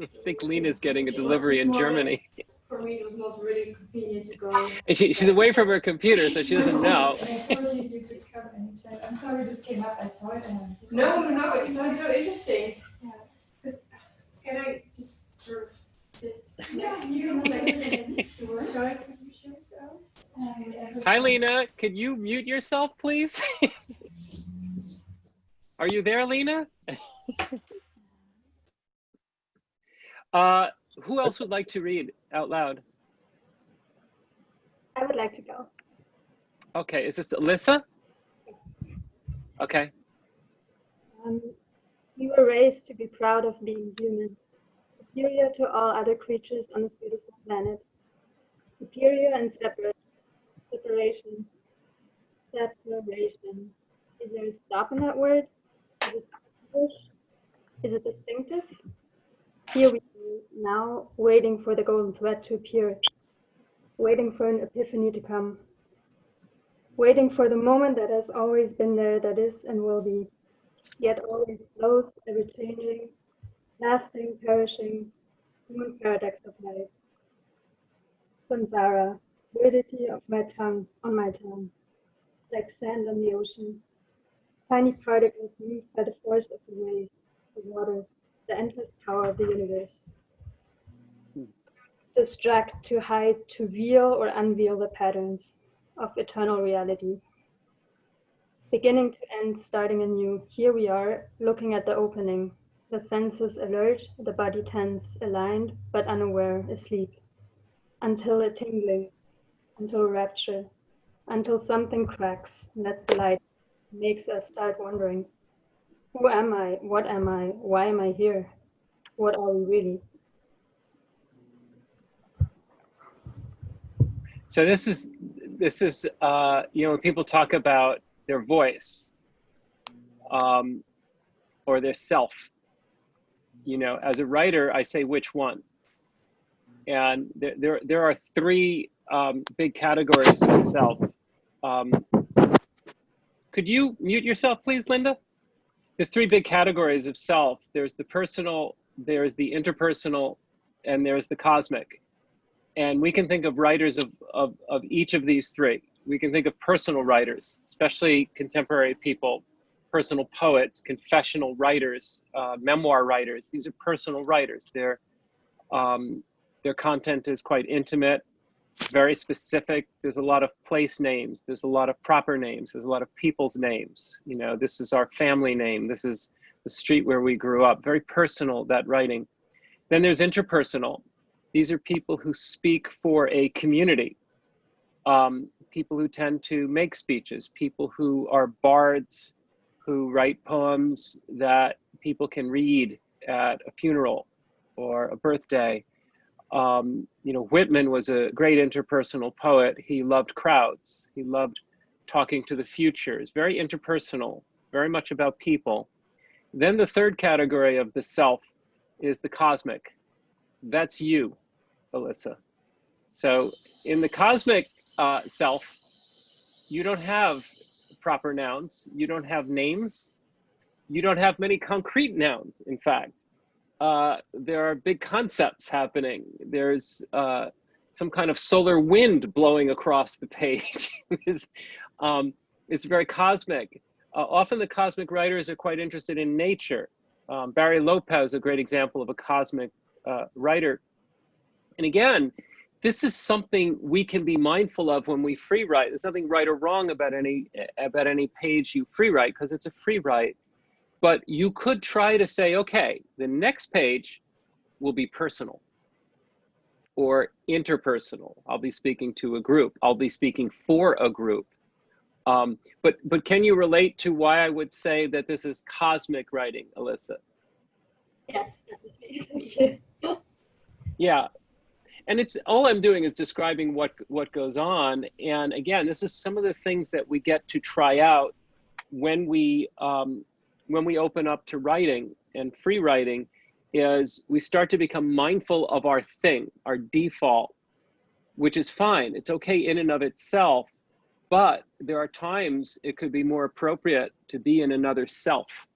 yeah. I think Lena's getting a delivery in Germany. For me, it was not really convenient to go. And she, she's away from her computer, so she doesn't know. And I told you you could come and check. I'm sorry, it just came up. I saw it and I No, no, no, it sounds so interesting. Yeah. Because can I just sort of sit next to you you? Like, listen to I put your? Um, Hi, Lena. Could you mute yourself, please? Are you there, Lena? uh, who else would like to read out loud? I would like to go. Okay, is this Alyssa? Okay. Um, we were raised to be proud of being human, superior to all other creatures on this beautiful planet, superior and separate, separation, separation. Is there a stop in that word? Is it? Is it distinctive? Here we are now waiting for the golden thread to appear, waiting for an epiphany to come, waiting for the moment that has always been there, that is and will be, yet always close, ever changing, lasting, perishing, human paradox of life. Samsara, fluidity of my tongue, on my tongue, like sand on the ocean, tiny particles moved by the force of the waves, the water, the endless power of the universe. Hmm. distract, to hide, to veil or unveil the patterns of eternal reality. Beginning to end, starting anew, here we are, looking at the opening, the senses alert, the body tense, aligned, but unaware, asleep, until a tingling, until rapture, until something cracks, lets the light, makes us start wondering, who am I? What am I? Why am I here? What are we really? So this is this is uh, you know when people talk about their voice um, or their self. You know, as a writer, I say which one. And there there, there are three um, big categories of self. Um, could you mute yourself, please, Linda? There's three big categories of self. There's the personal, there's the interpersonal, and there's the cosmic. And we can think of writers of, of, of each of these three. We can think of personal writers, especially contemporary people, personal poets, confessional writers, uh, memoir writers. These are personal writers. Their, um, their content is quite intimate, very specific. There's a lot of place names. There's a lot of proper names. There's a lot of people's names. You know, this is our family name. This is the street where we grew up. Very personal, that writing. Then there's interpersonal. These are people who speak for a community. Um, people who tend to make speeches, people who are bards, who write poems that people can read at a funeral or a birthday. Um, you know, Whitman was a great interpersonal poet. He loved crowds. He loved talking to the future. It's very interpersonal, very much about people. Then the third category of the self is the cosmic. That's you, Alyssa. So in the cosmic uh, self, you don't have proper nouns. You don't have names. You don't have many concrete nouns, in fact. Uh, there are big concepts happening. There's uh, some kind of solar wind blowing across the page. it's, um, it's very cosmic. Uh, often the cosmic writers are quite interested in nature. Um, Barry Lopez, a great example of a cosmic uh, writer. And again, this is something we can be mindful of when we free write. There's nothing right or wrong about any about any page you free write because it's a free write. But you could try to say, okay, the next page will be personal or interpersonal. I'll be speaking to a group. I'll be speaking for a group. Um, but but can you relate to why I would say that this is cosmic writing, Alyssa? Yes. Yeah, and it's all I'm doing is describing what what goes on. And again, this is some of the things that we get to try out when we um, when we open up to writing and free writing. Is we start to become mindful of our thing, our default, which is fine. It's okay in and of itself, but there are times it could be more appropriate to be in another self,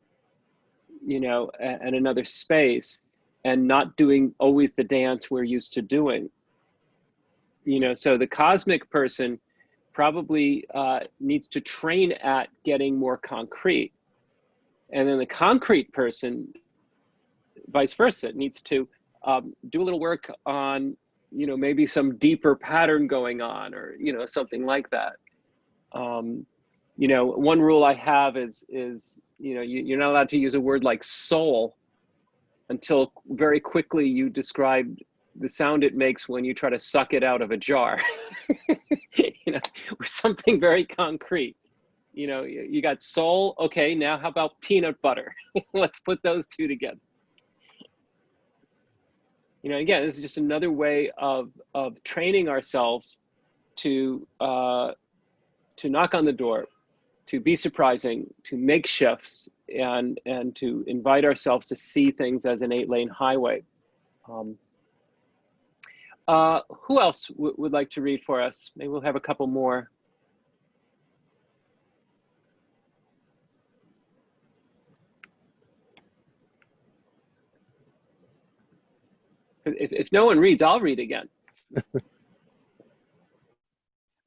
you know, and another space and not doing always the dance we're used to doing. You know, so the cosmic person probably uh, needs to train at getting more concrete. And then the concrete person, vice versa, needs to um, do a little work on, you know, maybe some deeper pattern going on or, you know, something like that. Um, you know, one rule I have is, is you know, you, you're not allowed to use a word like soul until very quickly you described the sound it makes when you try to suck it out of a jar. you know, or something very concrete. You know, you got soul. Okay, now how about peanut butter? Let's put those two together. You know, again, this is just another way of of training ourselves to uh, to knock on the door, to be surprising, to make shifts, and and to invite ourselves to see things as an eight lane highway. Um, uh, who else would like to read for us? Maybe we'll have a couple more. If, if no one reads, I'll read again.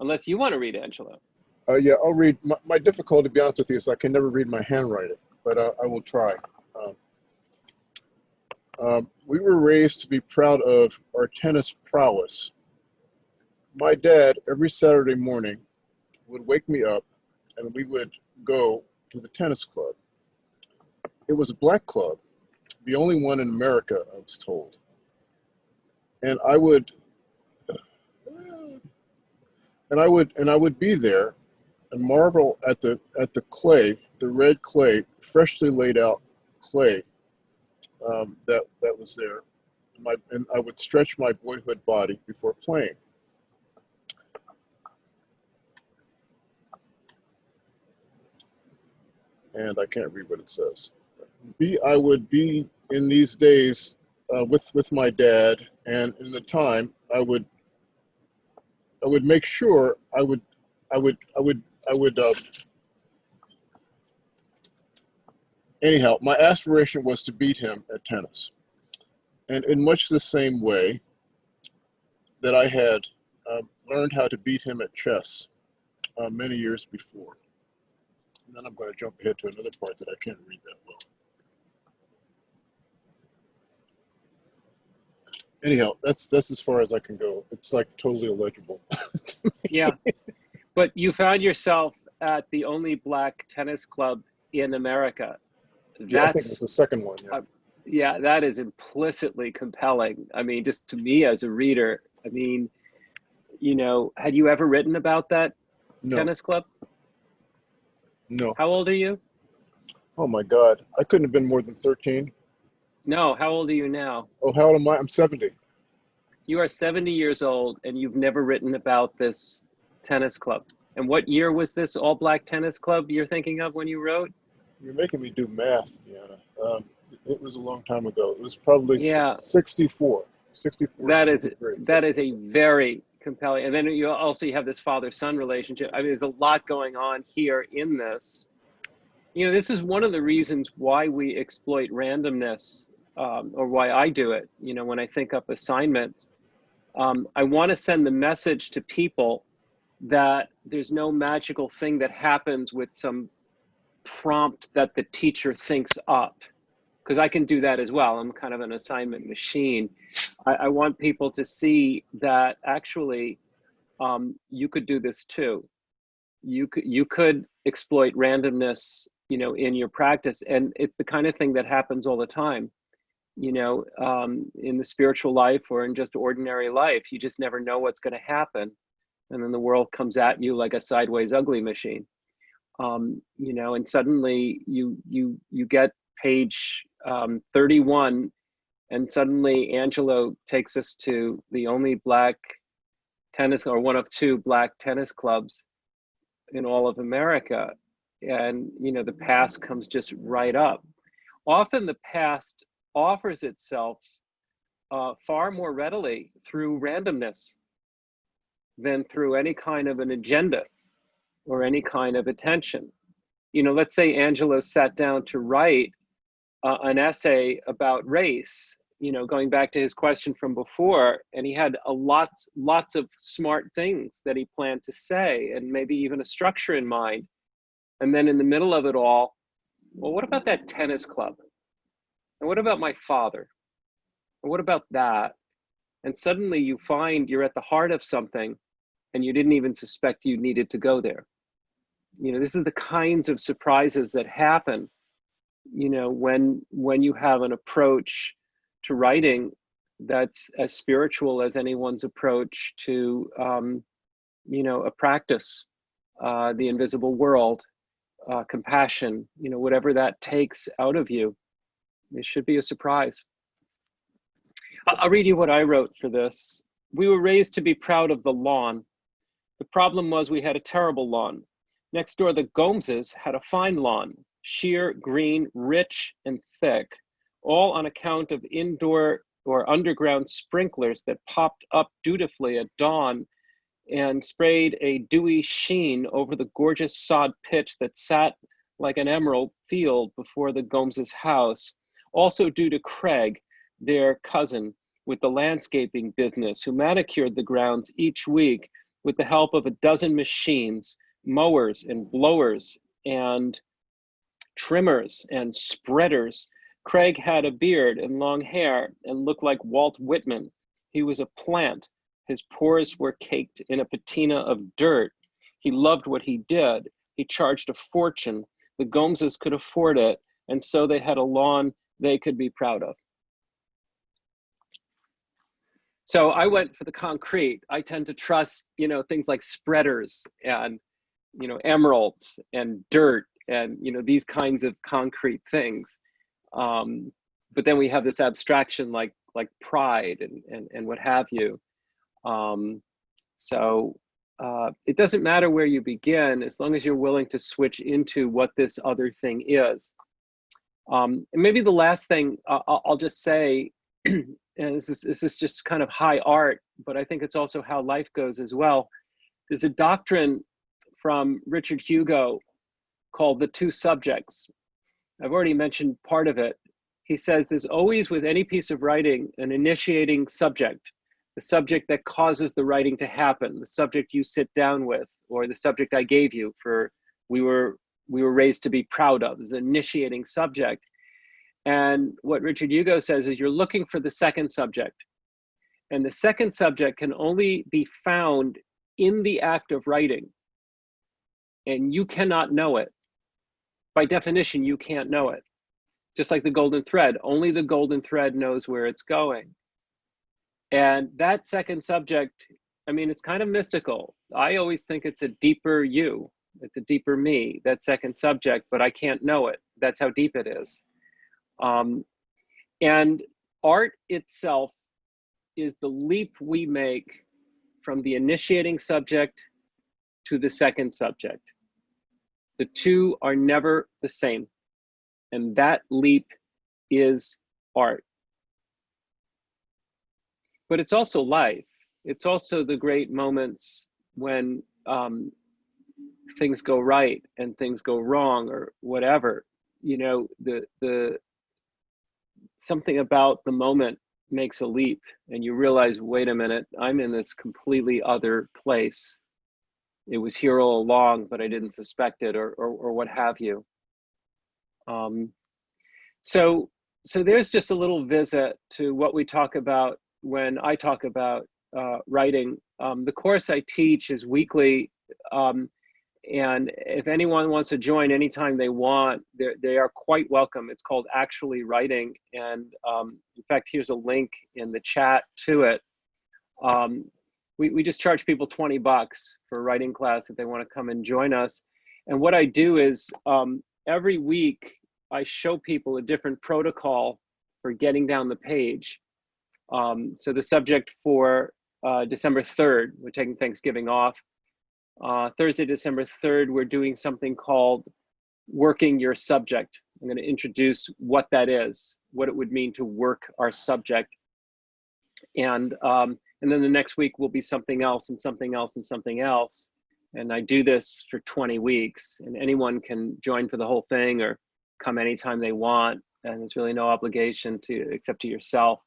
Unless you want to read, Angelo. Uh, yeah, I'll read. My, my, difficulty, to be honest with you, is I can never read my handwriting, but uh, I will try. Um, Um, we were raised to be proud of our tennis prowess. My dad, every Saturday morning, would wake me up and we would go to the tennis club. It was a black club, the only one in America, I was told. And I would, and I would, and I would be there and marvel at the at the clay, the red clay, freshly laid out clay um, that that was there. My, and I would stretch my boyhood body before playing. And I can't read what it says. Be I would be in these days uh, with with my dad, and in the time I would I would make sure I would I would I would I would uh, anyhow, my aspiration was to beat him at tennis. And in much the same way that I had uh, learned how to beat him at chess uh, many years before. And then I'm going to jump ahead to another part that I can't read that well. Anyhow, that's that's as far as I can go. It's like totally illegible. yeah, but you found yourself at the only black tennis club in America yeah, I think it's the second one. Yeah. Uh, yeah, that is implicitly compelling. I mean, just to me as a reader, I mean, you know, had you ever written about that no. tennis club? No. How old are you? Oh my God, I couldn't have been more than 13. No, how old are you now? Oh, how old am I? I'm 70. You are 70 years old and you've never written about this tennis club. And what year was this all black tennis club you're thinking of when you wrote? You're making me do math, Diana. Um, it was a long time ago. It was probably yeah. 64. 64. That is that is a very compelling. And then you also you have this father-son relationship. I mean, there's a lot going on here in this. You know, this is one of the reasons why we exploit randomness, um, or why I do it. You know, when I think up assignments, um, I want to send the message to people that there's no magical thing that happens with some prompt that the teacher thinks up because I can do that as well. I'm kind of an assignment machine. I, I want people to see that actually um, you could do this too. You could you could exploit randomness, you know, in your practice, and it's the kind of thing that happens all the time. You know, um, in the spiritual life or in just ordinary life, you just never know what's going to happen, and then the world comes at you like a sideways ugly machine um, you know, and suddenly you you you get page um, 31, and suddenly Angelo takes us to the only black tennis or one of two black tennis clubs in all of America, and you know the past comes just right up. Often the past offers itself uh, far more readily through randomness than through any kind of an agenda or any kind of attention. You know, let's say Angelo sat down to write uh, an essay about race, you know, going back to his question from before, and he had a lots, lots of smart things that he planned to say and maybe even a structure in mind. And then in the middle of it all, well, what about that tennis club? And what about my father? And what about that? And suddenly you find you're at the heart of something and you didn't even suspect you needed to go there you know this is the kinds of surprises that happen you know when when you have an approach to writing that's as spiritual as anyone's approach to um, you know a practice uh, the invisible world uh, compassion you know whatever that takes out of you it should be a surprise. I'll read you what i wrote for this. We were raised to be proud of the lawn. The problem was we had a terrible lawn Next door, the Gomeses had a fine lawn, sheer, green, rich, and thick, all on account of indoor or underground sprinklers that popped up dutifully at dawn and sprayed a dewy sheen over the gorgeous sod pitch that sat like an emerald field before the Gomeses' house. Also due to Craig, their cousin, with the landscaping business, who manicured the grounds each week with the help of a dozen machines mowers and blowers and trimmers and spreaders. Craig had a beard and long hair and looked like Walt Whitman. He was a plant. His pores were caked in a patina of dirt. He loved what he did. He charged a fortune. The Gomeses could afford it, and so they had a lawn they could be proud of. So I went for the concrete. I tend to trust, you know, things like spreaders and, you know, emeralds and dirt and, you know, these kinds of concrete things. Um, but then we have this abstraction like like pride and and, and what have you. Um, so uh, it doesn't matter where you begin as long as you're willing to switch into what this other thing is. Um, and maybe the last thing uh, I'll, just say, and this is, this is just kind of high art, but I think it's also how life goes as well. There's a doctrine from Richard Hugo called the two subjects. I've already mentioned part of it. He says there's always with any piece of writing an initiating subject, the subject that causes the writing to happen, the subject you sit down with, or the subject I gave you for we were we were raised to be proud of, is an initiating subject. And what Richard Hugo says is you're looking for the second subject. And the second subject can only be found in the act of writing. And you cannot know it. By definition, you can't know it. Just like the golden thread, only the golden thread knows where it's going. And that second subject, I mean, it's kind of mystical. I always think it's a deeper you, it's a deeper me, that second subject, but I can't know it. That's how deep it is. Um, and art itself is the leap we make from the initiating subject to the second subject. The two are never the same. And that leap is art. But it's also life. It's also the great moments when um, things go right and things go wrong or whatever. You know, the the something about the moment makes a leap and you realize, wait a minute, I'm in this completely other place. It was here all along, but I didn't suspect it or, or, or what have you. Um, so, so there's just a little visit to what we talk about when I talk about uh, writing. Um, the course I teach is weekly um, and if anyone wants to join anytime they want, they are quite welcome. It's called Actually Writing. And um, in fact, here's a link in the chat to it. Um, we, we just charge people 20 bucks for writing class if they want to come and join us. And what I do is um, every week, I show people a different protocol for getting down the page. Um, so the subject for uh, December 3rd, we're taking Thanksgiving off, uh, Thursday, December 3rd, we're doing something called working your subject. I'm going to introduce what that is, what it would mean to work our subject. And, um, and then the next week will be something else and something else and something else. And I do this for 20 weeks and anyone can join for the whole thing or come anytime they want. And there's really no obligation to except to yourself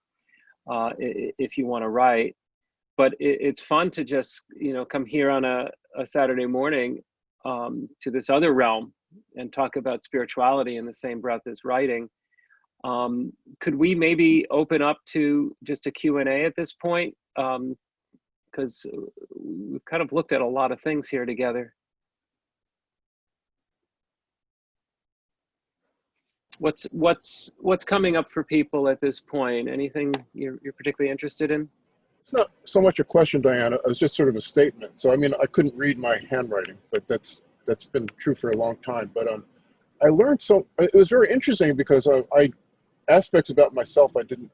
uh, if you want to write but it, it's fun to just you know come here on a, a saturday morning um, to this other realm and talk about spirituality in the same breath as writing um, could we maybe open up to just a q&a at this point because um, we've kind of looked at a lot of things here together what's what's what's coming up for people at this point anything you're, you're particularly interested in it's not so much a question, Diana. It was just sort of a statement. So I mean, I couldn't read my handwriting, but that's that's been true for a long time. But um, I learned so it was very interesting because I, I aspects about myself I didn't,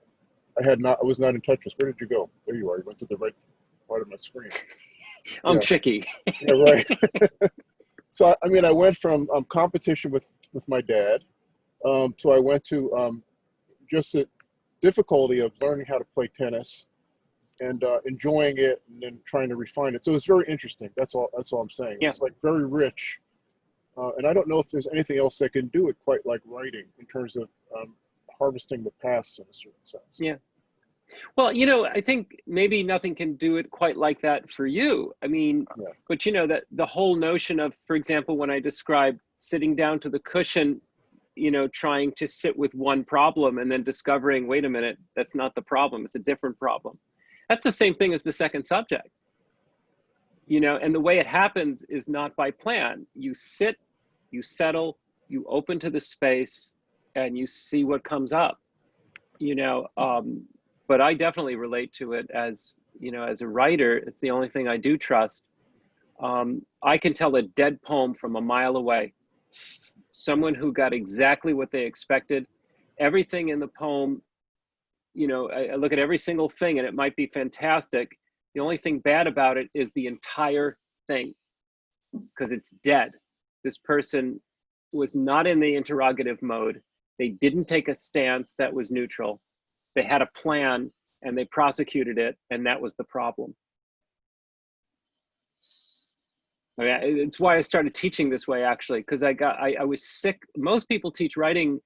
I had not, I was not in touch with. Where did you go? There you are. You went to the right part of my screen. I'm yeah. tricky. yeah, right. so I mean, I went from um, competition with with my dad, um, so I went to um, just the difficulty of learning how to play tennis and uh, enjoying it and then trying to refine it. So it's very interesting. That's all. That's all I'm saying. Yeah. It's like very rich, uh, and I don't know if there's anything else that can do it quite like writing in terms of um, harvesting the past in a certain sense. Yeah. Well, you know, I think maybe nothing can do it quite like that for you. I mean, yeah. but you know that the whole notion of, for example, when I describe sitting down to the cushion, you know, trying to sit with one problem and then discovering, wait a minute, that's not the problem, it's a different problem. That's the same thing as the second subject. You know, and the way it happens is not by plan. You sit, you settle, you open to the space, and you see what comes up. You know, um, but I definitely relate to it as, you know, as a writer, it's the only thing I do trust. Um, I can tell a dead poem from a mile away. Someone who got exactly what they expected. Everything in the poem, you know, I, I look at every single thing and it might be fantastic. The only thing bad about it is the entire thing because it's dead. This person was not in the interrogative mode. They didn't take a stance that was neutral. They had a plan and they prosecuted it, and that was the problem. I mean, it's why I started teaching this way actually, because I got I, I was sick. Most people teach writing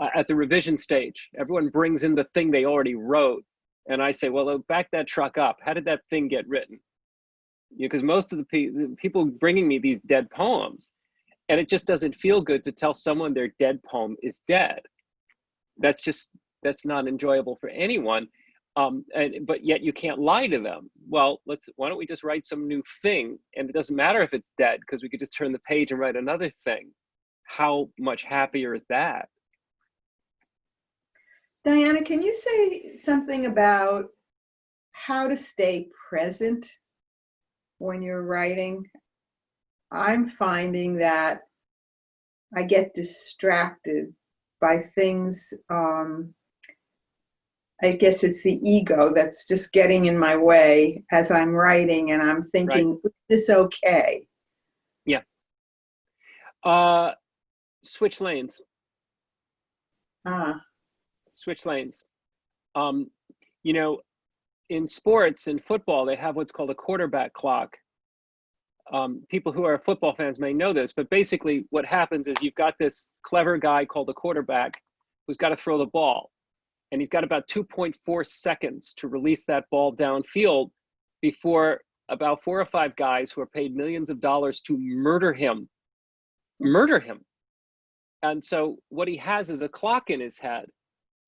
uh, at the revision stage. Everyone brings in the thing they already wrote, and I say, well, back that truck up. How did that thing get written? Because most of the, pe the people bringing me these dead poems, and it just doesn't feel good to tell someone their dead poem is dead. That's just that's not enjoyable for anyone. Um, and, but yet you can't lie to them. Well, let's, why don't we just write some new thing? And it doesn't matter if it's dead because we could just turn the page and write another thing. How much happier is that? Diana, can you say something about how to stay present when you're writing? I'm finding that I get distracted by things um, I guess it's the ego that's just getting in my way as I'm writing and I'm thinking, right. is this okay? Yeah. Uh, switch lanes. Ah. Switch lanes. Um, you know, in sports, in football, they have what's called a quarterback clock. Um, people who are football fans may know this, but basically what happens is you've got this clever guy called the quarterback who's got to throw the ball and he's got about 2.4 seconds to release that ball downfield before about four or five guys who are paid millions of dollars to murder him, murder him. And so what he has is a clock in his head.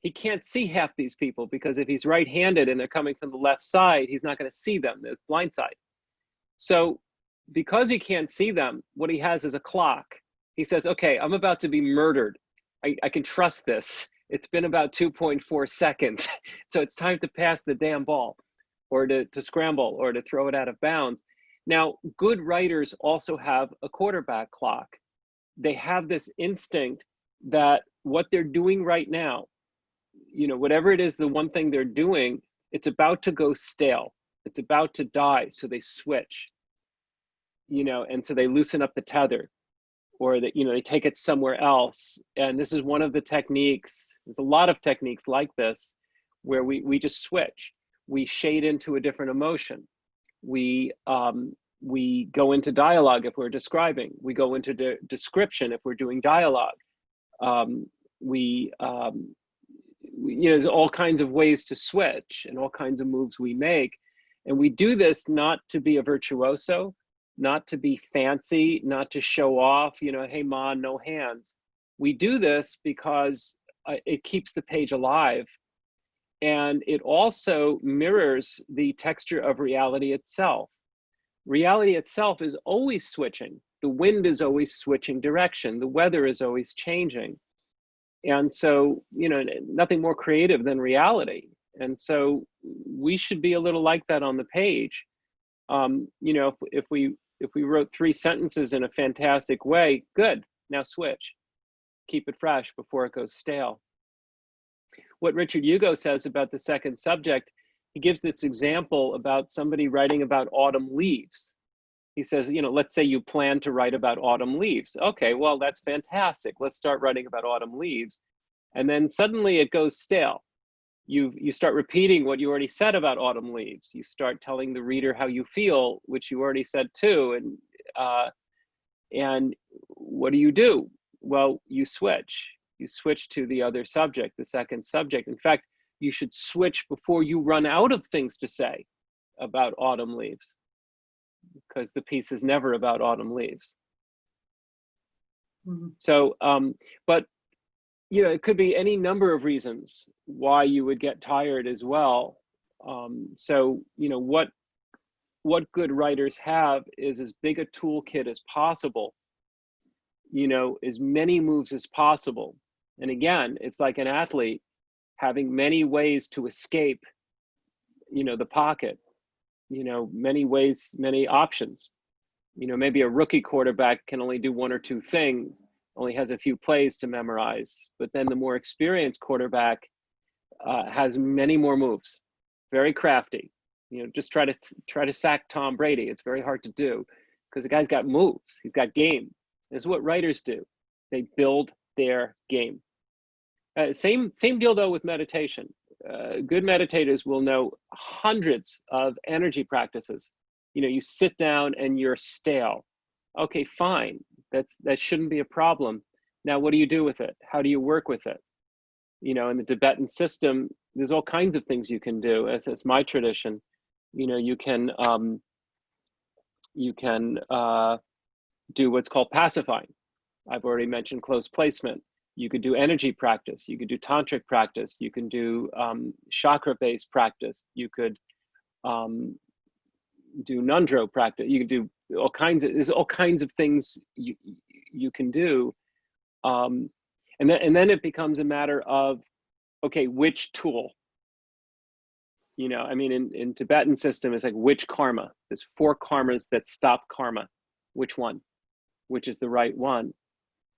He can't see half these people because if he's right-handed and they're coming from the left side, he's not gonna see them, the blind side. So because he can't see them, what he has is a clock. He says, okay, I'm about to be murdered. I, I can trust this. It's been about 2.4 seconds. so it's time to pass the damn ball or to, to scramble or to throw it out of bounds. Now, good writers also have a quarterback clock. They have this instinct that what they're doing right now, you know, whatever it is, the one thing they're doing, it's about to go stale. It's about to die. So they switch, you know, and so they loosen up the tether or that you know they take it somewhere else. And this is one of the techniques there's a lot of techniques like this where we we just switch. We shade into a different emotion. We um, we go into dialogue if we're describing. We go into de description if we're doing dialogue. Um, we, um, we you know there's all kinds of ways to switch and all kinds of moves we make. And we do this not to be a virtuoso not to be fancy, not to show off, you know, hey, ma, no hands. We do this because uh, it keeps the page alive. And it also mirrors the texture of reality itself. Reality itself is always switching. The wind is always switching direction. The weather is always changing. And so, you know, nothing more creative than reality. And so we should be a little like that on the page. Um, you know, if, if we if we wrote three sentences in a fantastic way, good, now switch. Keep it fresh before it goes stale. What Richard Hugo says about the second subject, he gives this example about somebody writing about autumn leaves. He says, you know, let's say you plan to write about autumn leaves. Okay, well, that's fantastic. Let's start writing about autumn leaves. And then suddenly it goes stale you you start repeating what you already said about autumn leaves. You start telling the reader how you feel, which you already said too. And uh, and what do you do? Well, you switch. You switch to the other subject, the second subject. In fact, you should switch before you run out of things to say about autumn leaves, because the piece is never about autumn leaves. Mm -hmm. So, um, but you know, it could be any number of reasons why you would get tired as well. Um, so, you know, what what good writers have is as big a toolkit as possible. You know, as many moves as possible. And again, it's like an athlete having many ways to escape, you know, the pocket. You know, many ways, many options. You know, maybe a rookie quarterback can only do one or two things only has a few plays to memorize. But then the more experienced quarterback uh, has many more moves, very crafty. You know, just try to try to sack Tom Brady. It's very hard to do because the guy's got moves. He's got game. This is what writers do. They build their game. Uh, same same deal though with meditation. Uh, good meditators will know hundreds of energy practices. You know, you sit down and you're stale. Okay, fine. That's that shouldn't be a problem. Now, what do you do with it? How do you work with it? You know, in the Tibetan system, there's all kinds of things you can do. As it's my tradition, you know, you can um, you can uh, do what's called pacifying. I've already mentioned close placement. You could do energy practice. You could do tantric practice. You can do um, chakra-based practice. You could um, do ngöndro practice. You can do all kinds of there's all kinds of things you you can do. Um, and then and then it becomes a matter of okay which tool? You know i mean in in tibetan system it's like which karma? There's four karmas that stop karma. Which one? Which is the right one?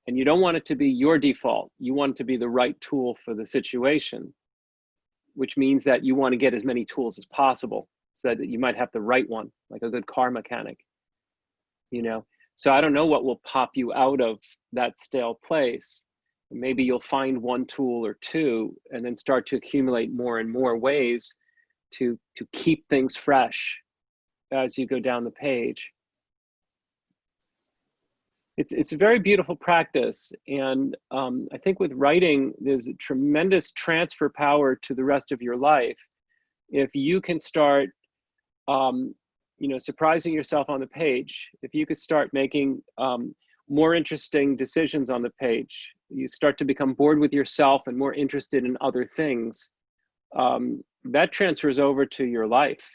And you don't want it to be your default. You want it to be the right tool for the situation which means that you want to get as many tools as possible so that you might have the right one like a good car mechanic you know? So i don't know what will pop you out of that stale place. Maybe you'll find one tool or two and then start to accumulate more and more ways to to keep things fresh as you go down the page. It's it's a very beautiful practice and um, i think with writing there's a tremendous transfer power to the rest of your life. If you can start um, you know, surprising yourself on the page. If you could start making um, more interesting decisions on the page, you start to become bored with yourself and more interested in other things. Um, that transfers over to your life.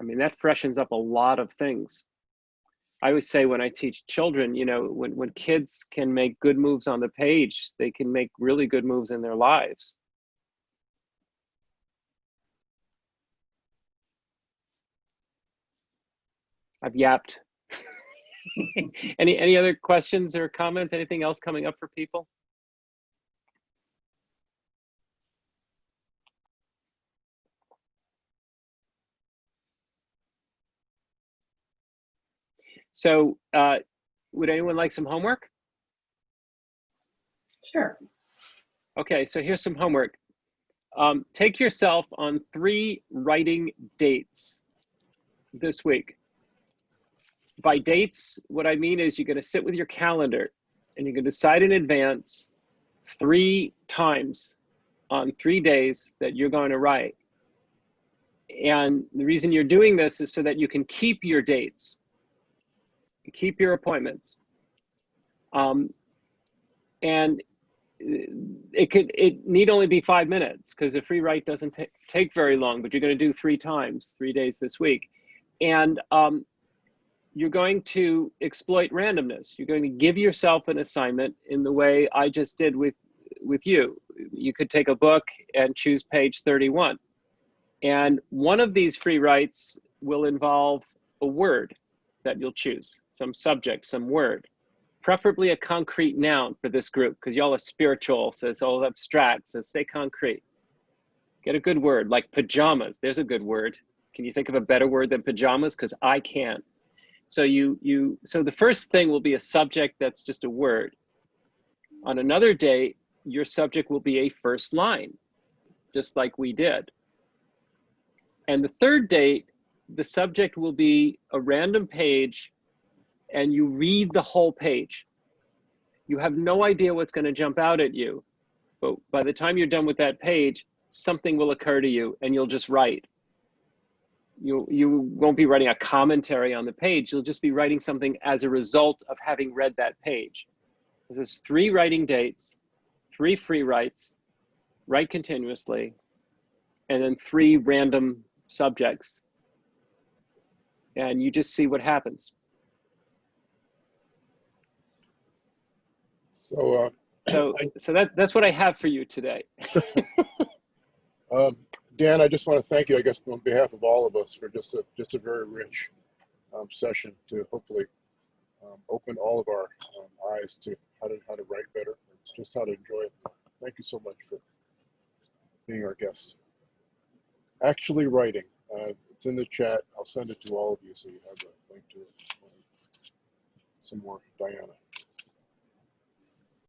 I mean, that freshens up a lot of things. I always say when I teach children, you know, when, when kids can make good moves on the page, they can make really good moves in their lives. I've yapped. any any other questions or comments? Anything else coming up for people? So uh, would anyone like some homework? Sure. Okay, so here's some homework. Um, take yourself on three writing dates this week by dates, what I mean is you're going to sit with your calendar and you can decide in advance three times on three days that you're going to write. And the reason you're doing this is so that you can keep your dates, keep your appointments. Um, and it could it need only be five minutes because a free write doesn't take very long, but you're going to do three times, three days this week. And um, you're going to exploit randomness. You're going to give yourself an assignment in the way I just did with, with you. You could take a book and choose page 31. And one of these free writes will involve a word that you'll choose, some subject, some word, preferably a concrete noun for this group, because y'all are spiritual, so it's all abstract, so stay concrete. Get a good word, like pajamas. There's a good word. Can you think of a better word than pajamas? Because I can't. So you, you, so the first thing will be a subject that's just a word. On another day, your subject will be a first line, just like we did. And the third date, the subject will be a random page and you read the whole page. You have no idea what's gonna jump out at you, but by the time you're done with that page, something will occur to you and you'll just write you you won't be writing a commentary on the page you'll just be writing something as a result of having read that page this is three writing dates three free writes, write continuously, and then three random subjects. And you just see what happens. So, uh, So, I- so that, that's what I have for you today. um, Dan, I just want to thank you, I guess, on behalf of all of us for just a, just a very rich um, session to hopefully um, open all of our um, eyes to how to, how to write better, just how to enjoy it. Thank you so much for being our guest. Actually writing, uh, it's in the chat. I'll send it to all of you so you have a link to it. Some more, Diana.